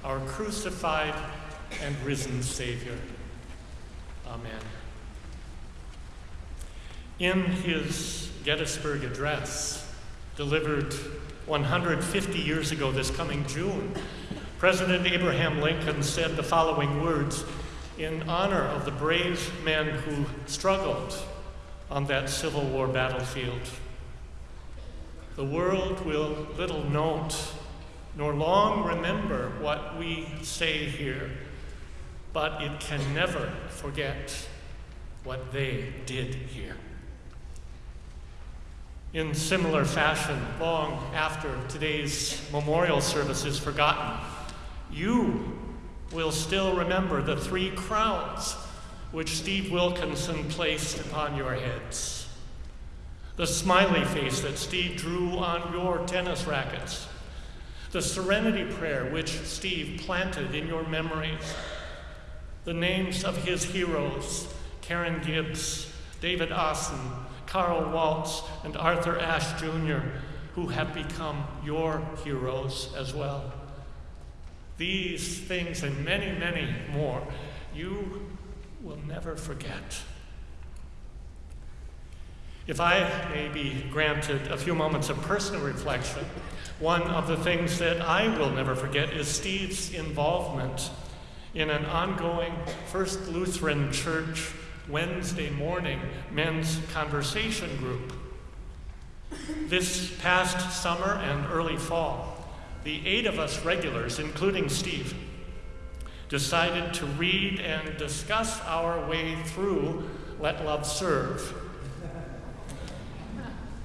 S3: our crucified and risen Savior. Amen. In his Gettysburg Address, delivered 150 years ago this coming June, President Abraham Lincoln said the following words in honor of the brave men who struggled on that Civil War battlefield. The world will little note nor long remember what we say here, but it can never forget what they did here. In similar fashion, long after today's memorial service is forgotten, you will still remember the three crowns which Steve Wilkinson placed upon your heads. The smiley face that Steve drew on your tennis rackets. The serenity prayer which Steve planted in your memories. The names of his heroes, Karen Gibbs, David Ossen, Carl Waltz, and Arthur Ashe Jr., who have become your heroes as well. These things and many, many more you will never forget. If I may be granted a few moments of personal reflection, one of the things that I will never forget is Steve's involvement in an ongoing First Lutheran Church Wednesday morning men's conversation group. This past summer and early fall, the eight of us regulars, including Steve, decided to read and discuss our way through Let Love Serve.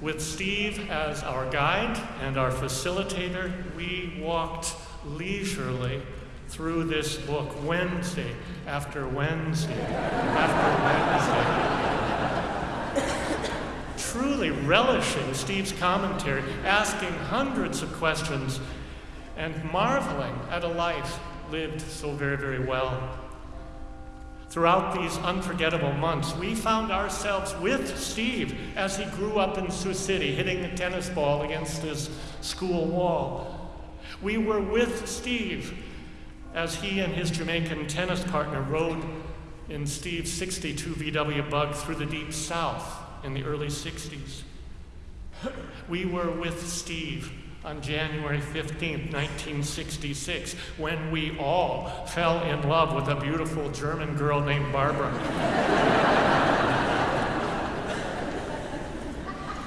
S3: With Steve as our guide and our facilitator, we walked leisurely through this book Wednesday after Wednesday after Wednesday. Truly relishing Steve's commentary, asking hundreds of questions, and marveling at a life lived so very, very well. Throughout these unforgettable months, we found ourselves with Steve as he grew up in Sioux City, hitting the tennis ball against his school wall. We were with Steve as he and his Jamaican tennis partner rode in Steve's 62 VW Bug through the deep south in the early 60s. We were with Steve on January 15, 1966, when we all fell in love with a beautiful German girl named Barbara.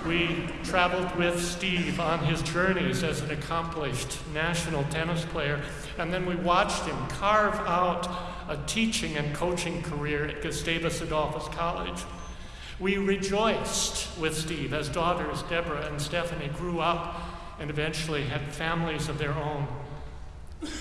S3: We traveled with Steve on his journeys as an accomplished national tennis player, and then we watched him carve out a teaching and coaching career at Gustavus Adolphus College. We rejoiced with Steve as daughters Deborah and Stephanie grew up and eventually had families of their own.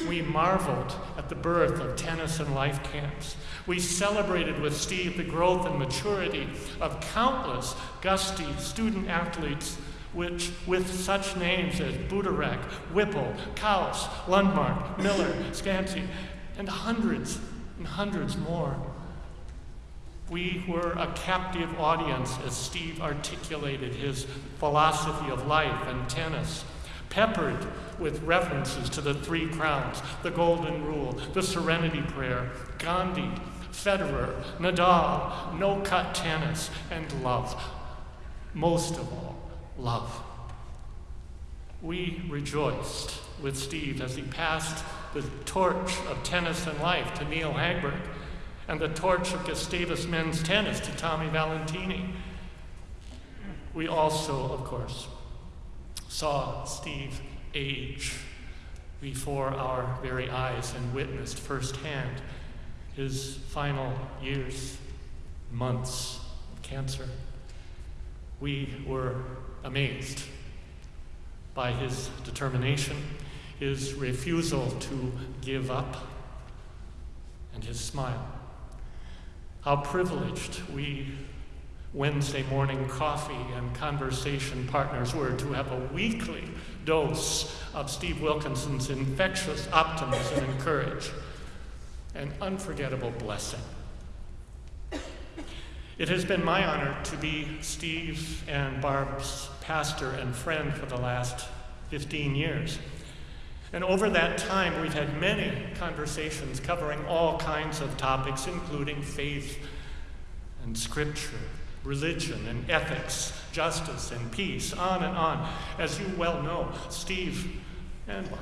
S3: We marveled at the birth of tennis and life camps. We celebrated with Steve the growth and maturity of countless gusty student athletes which, with such names as Buderek, Whipple, Kaus, Lundmark, Miller, Scanty, and hundreds and hundreds more. We were a captive audience as Steve articulated his philosophy of life and tennis, peppered with references to the three crowns, the golden rule, the serenity prayer, Gandhi, Federer, Nadal, no cut tennis, and love. Most of all, love. We rejoiced with Steve as he passed the torch of tennis and life to Neal Hagberg and the torch of Gustavus men's tennis to Tommy Valentini. We also, of course, saw Steve age before our very eyes and witnessed firsthand his final years, months of cancer. We were amazed by his determination, his refusal to give up, and his smile. How privileged we Wednesday morning coffee and conversation partners were to have a weekly dose of Steve Wilkinson's infectious optimism and courage. An unforgettable blessing. It has been my honor to be Steve and Barb's pastor and friend for the last 15 years. And over that time, we've had many conversations covering all kinds of topics, including faith and scripture religion and ethics, justice and peace, on and on. As you well know, Steve and Barb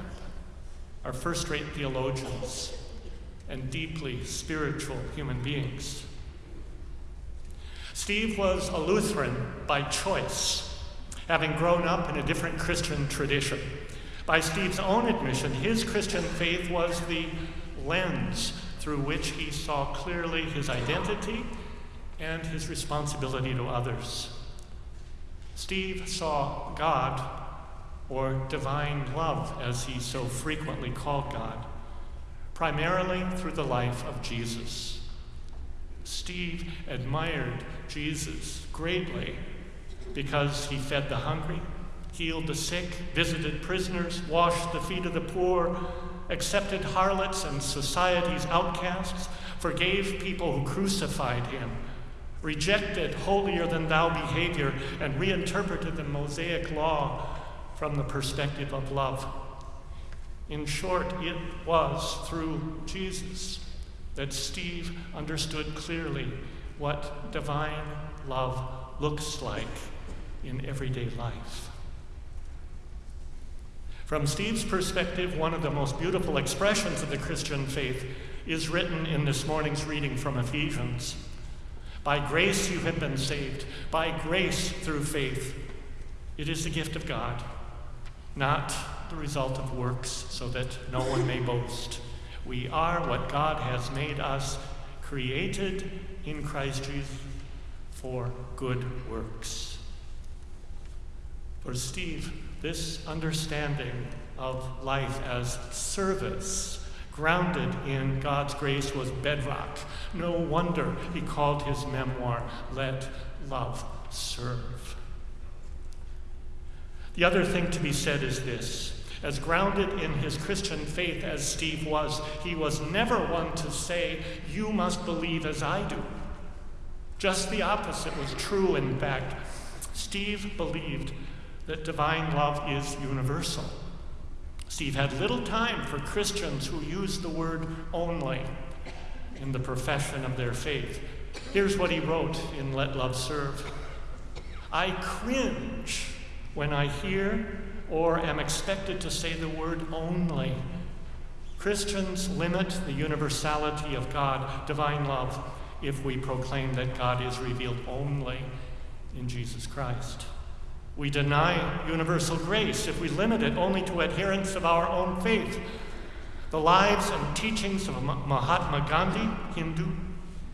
S3: are first rate theologians and deeply spiritual human beings. Steve was a Lutheran by choice, having grown up in a different Christian tradition. By Steve's own admission, his Christian faith was the lens through which he saw clearly his identity and his responsibility to others. Steve saw God, or divine love, as he so frequently called God, primarily through the life of Jesus. Steve admired Jesus greatly because he fed the hungry, healed the sick, visited prisoners, washed the feet of the poor, accepted harlots and society's outcasts, forgave people who crucified him, rejected holier than thou behavior, and reinterpreted the Mosaic law from the perspective of love. In short, it was through Jesus that Steve understood clearly what divine love looks like in everyday life. From Steve's perspective, one of the most beautiful expressions of the Christian faith is written in this morning's reading from Ephesians. By grace you have been saved, by grace through faith. It is the gift of God, not the result of works, so that no one may boast. We are what God has made us, created in Christ Jesus for good works. For Steve, this understanding of life as service, grounded in God's grace, was bedrock. No wonder he called his memoir, Let Love Serve. The other thing to be said is this. As grounded in his Christian faith as Steve was, he was never one to say, You must believe as I do. Just the opposite was true, in fact. Steve believed that divine love is universal. Steve had little time for Christians who used the word only in the profession of their faith. Here's what he wrote in Let Love Serve I cringe when I hear or am expected to say the word only. Christians limit the universality of God, divine love, if we proclaim that God is revealed only in Jesus Christ. We deny universal grace if we limit it only to adherents of our own faith. The lives and teachings of Mahatma Gandhi, Hindu,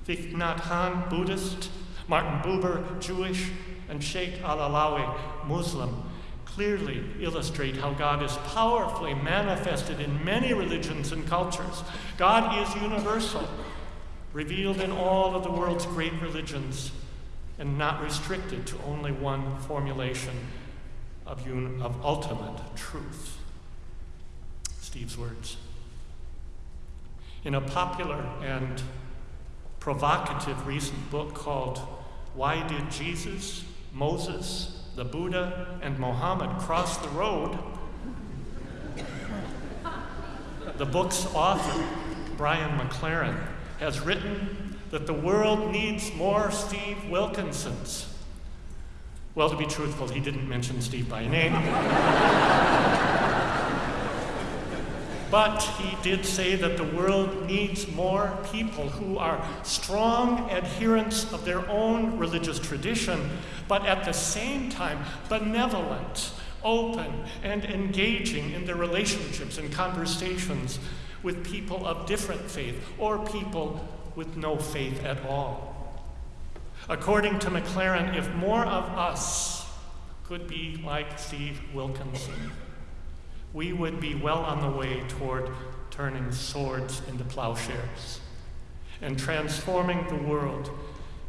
S3: Thich Nhat Hanh, Buddhist, Martin Buber, Jewish, and Sheikh Al-Alawi, Muslim, clearly illustrate how God is powerfully manifested in many religions and cultures. God is universal, revealed in all of the world's great religions and not restricted to only one formulation of, un- of ultimate truth. Steve's words. In a popular and provocative recent book called Why Did Jesus, Moses, the Buddha, and Mohammed Cross the Road? the book's author, Brian McLaren, has written that the world needs more Steve Wilkinsons. Well, to be truthful, he didn't mention Steve by name. [LAUGHS] but he did say that the world needs more people who are strong adherents of their own religious tradition, but at the same time benevolent, open, and engaging in their relationships and conversations with people of different faith or people with no faith at all. According to McLaren, if more of us could be like Steve Wilkinson, we would be well on the way toward turning swords into plowshares and transforming the world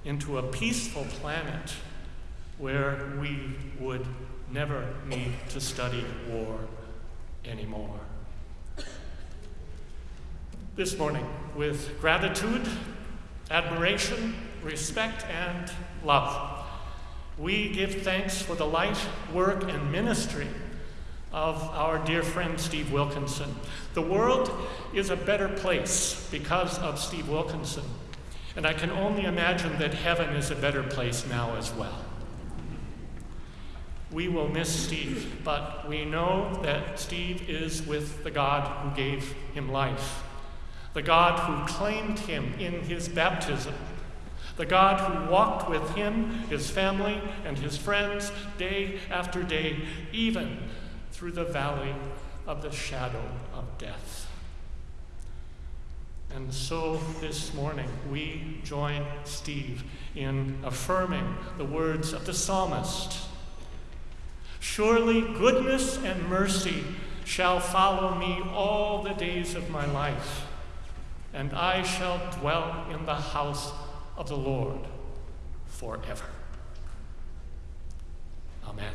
S3: into a peaceful planet where we would never need to study war anymore this morning with gratitude, admiration, respect, and love. We give thanks for the life, work, and ministry of our dear friend Steve Wilkinson. The world is a better place because of Steve Wilkinson. And I can only imagine that heaven is a better place now as well. We will miss Steve, but we know that Steve is with the God who gave him life, the God who claimed him in his baptism, the God who walked with him, his family, and his friends day after day, even through the valley of the shadow of death. And so this morning we join Steve in affirming the words of the psalmist. Surely goodness and mercy shall follow me all the days of my life, and I shall dwell in the house of the Lord forever. Amen.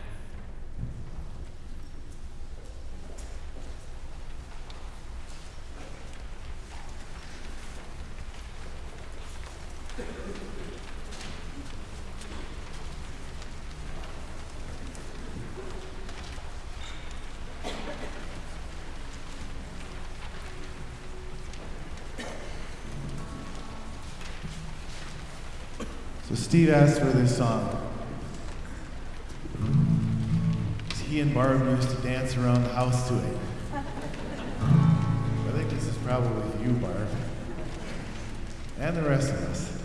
S2: So Steve asked for this song. He and Barb used to dance around the house to it. I think this is probably you, Barb. And the rest of us.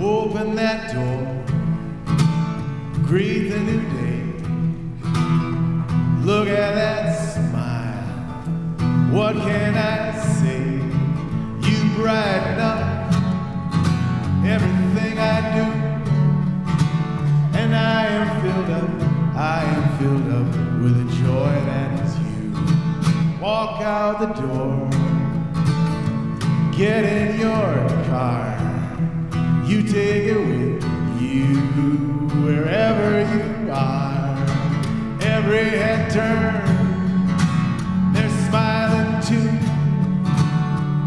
S2: Open that door, greet the new day. Look at that smile. What can I say? You brighten up everything I do. And I am filled up, I am filled up with a joy that is you. Walk out the door, get in your car. You take it with you wherever you are every head turn. They're smiling too.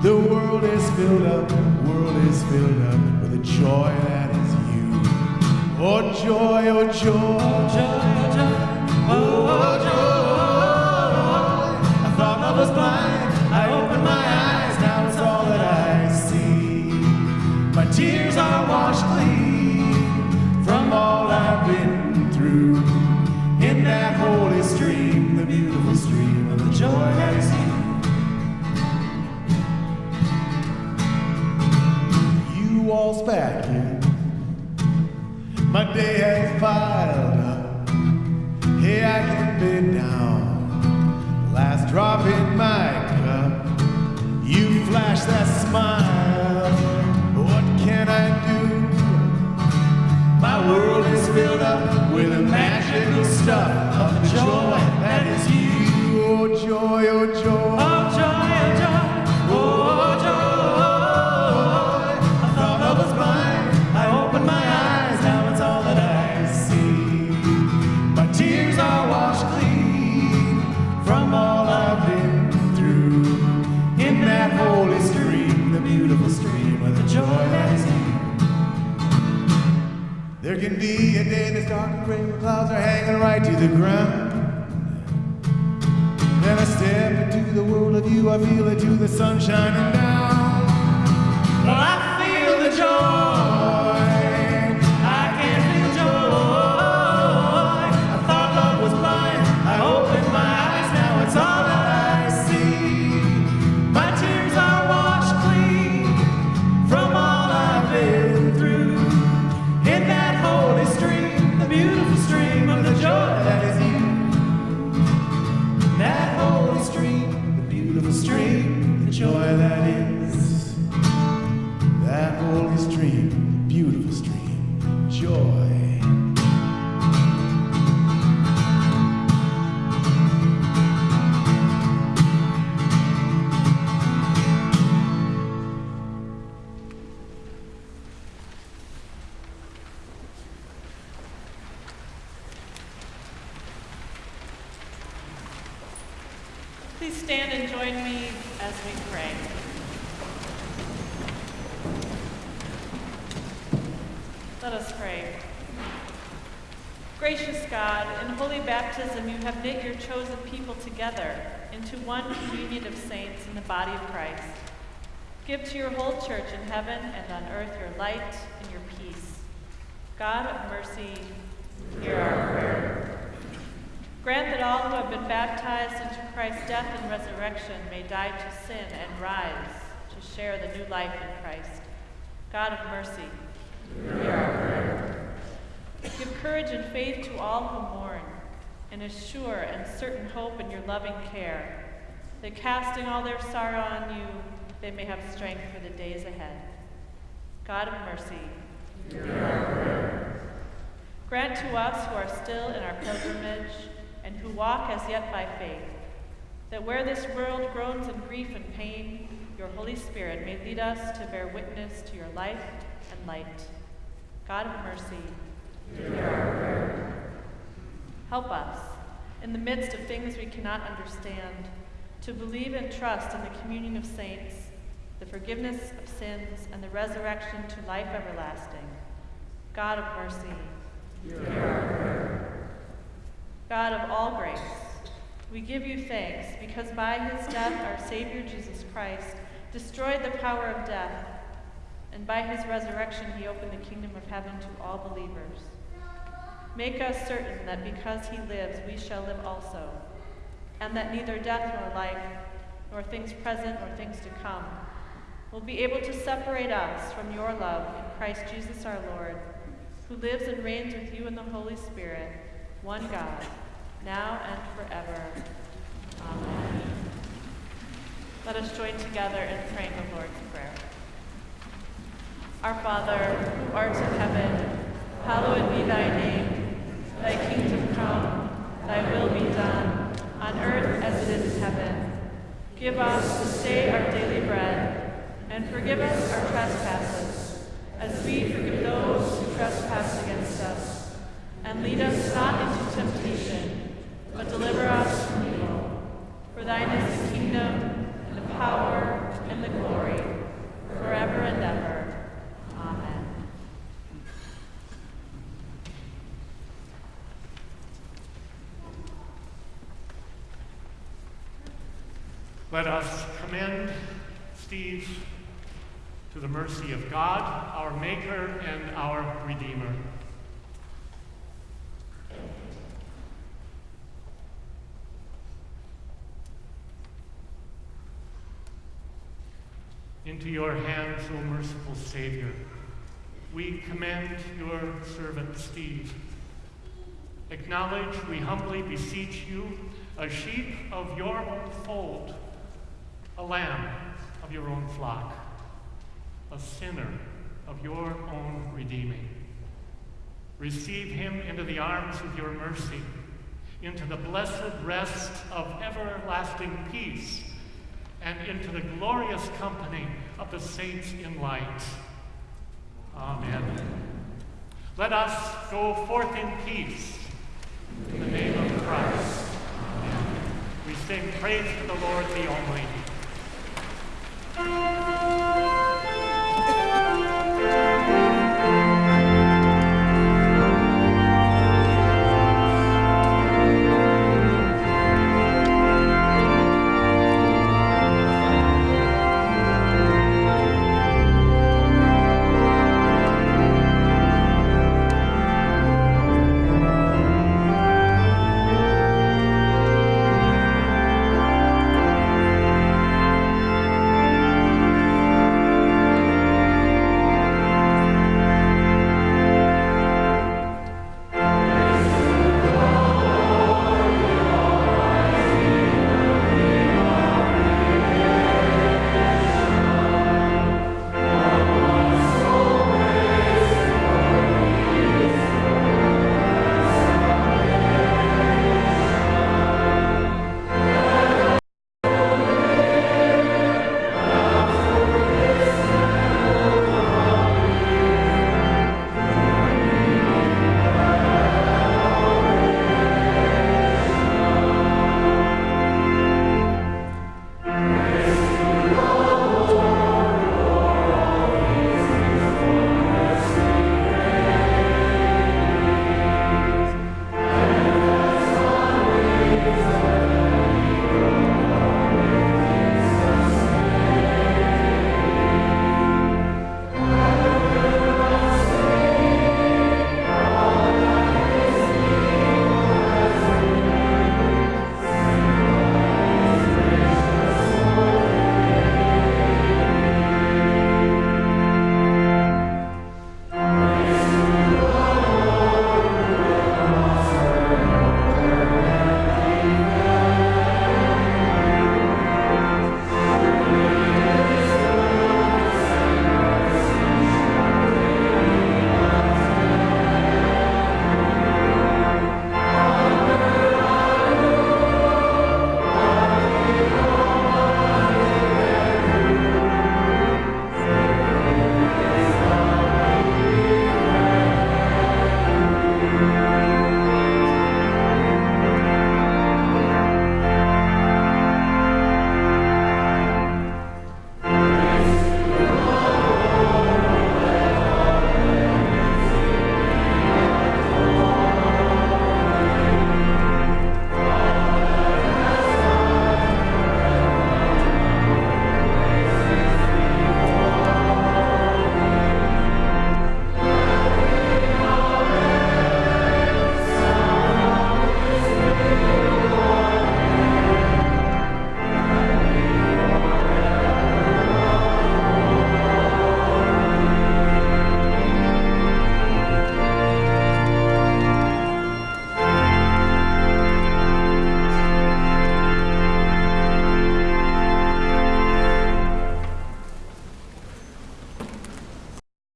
S2: The world is filled up, the world is filled up with a joy that is you. Oh joy, oh joy, oh joy, oh joy. I thought I was blind, I opened my eyes, now it's all that I see. My tears are washed clean from all I've been through holy stream, the beautiful stream of the joy that is you. You waltz back in. My day has piled up. Hey, I can bend down. Last drop in my cup. You flash that smile. What can I do? My world is filled up with the magical stuff of joy that is you. Oh joy. Oh joy, be a day that's dark and gray clouds are hanging right to the ground. Then I step into the world of you, I feel it to the sun shining down.
S1: Have knit your chosen people together into one communion of saints in the body of Christ. Give to your whole church in heaven and on earth your light and your peace. God of mercy, hear our prayer. Grant that all who have been baptized into Christ's death and resurrection may die to sin and rise to share the new life in Christ. God of mercy, hear our prayer. Give courage and faith to all who mourn, and a sure and certain hope in your loving care, that casting all their sorrow on you, they may have strength for the days ahead. God of mercy. Grant to us who are still in our pilgrimage and who walk as yet by faith, that where this world groans in grief and pain, your Holy Spirit may lead us to bear witness to your life and light. God of mercy, hear our prayer. Help us, in the midst of things we cannot understand, to believe and trust in the communion of saints, the forgiveness of sins, and the resurrection to life everlasting. God of mercy, hear our prayer. God of all grace, we give you thanks because by his death our Savior Jesus Christ destroyed the power of death, and by his resurrection he opened the kingdom of heaven to all believers. Make us certain that because he lives, we shall live also, and that neither death nor life, nor things present nor things to come, will be able to separate us from your love in Christ Jesus our Lord, who lives and reigns with you in the Holy Spirit, one God, now and forever. Amen. Let us join together in praying the Lord's Prayer. Our Father, who art in heaven, hallowed be thy name. Thy kingdom come, thy will be done, on earth as it is in heaven. Give us this day our daily bread, and forgive us our trespasses, as we forgive those who trespass against us. And lead us not into temptation, but deliver us from evil. For thine is the kingdom, and the power, and the glory, forever and ever. Amen.
S3: Let us commend Steve to the mercy of God, our Maker and our Redeemer. Into your hands, O merciful Savior, we commend your servant Steve. Acknowledge, we humbly beseech you, a sheep of your own fold, a lamb of your own flock, a sinner of your own redeeming. Receive him into the arms of your mercy, into the blessed rest of everlasting peace, and into the glorious company of the saints in light. Amen. Let us go forth in peace in the name of Christ. Amen. We sing praise to the Lord the Almighty.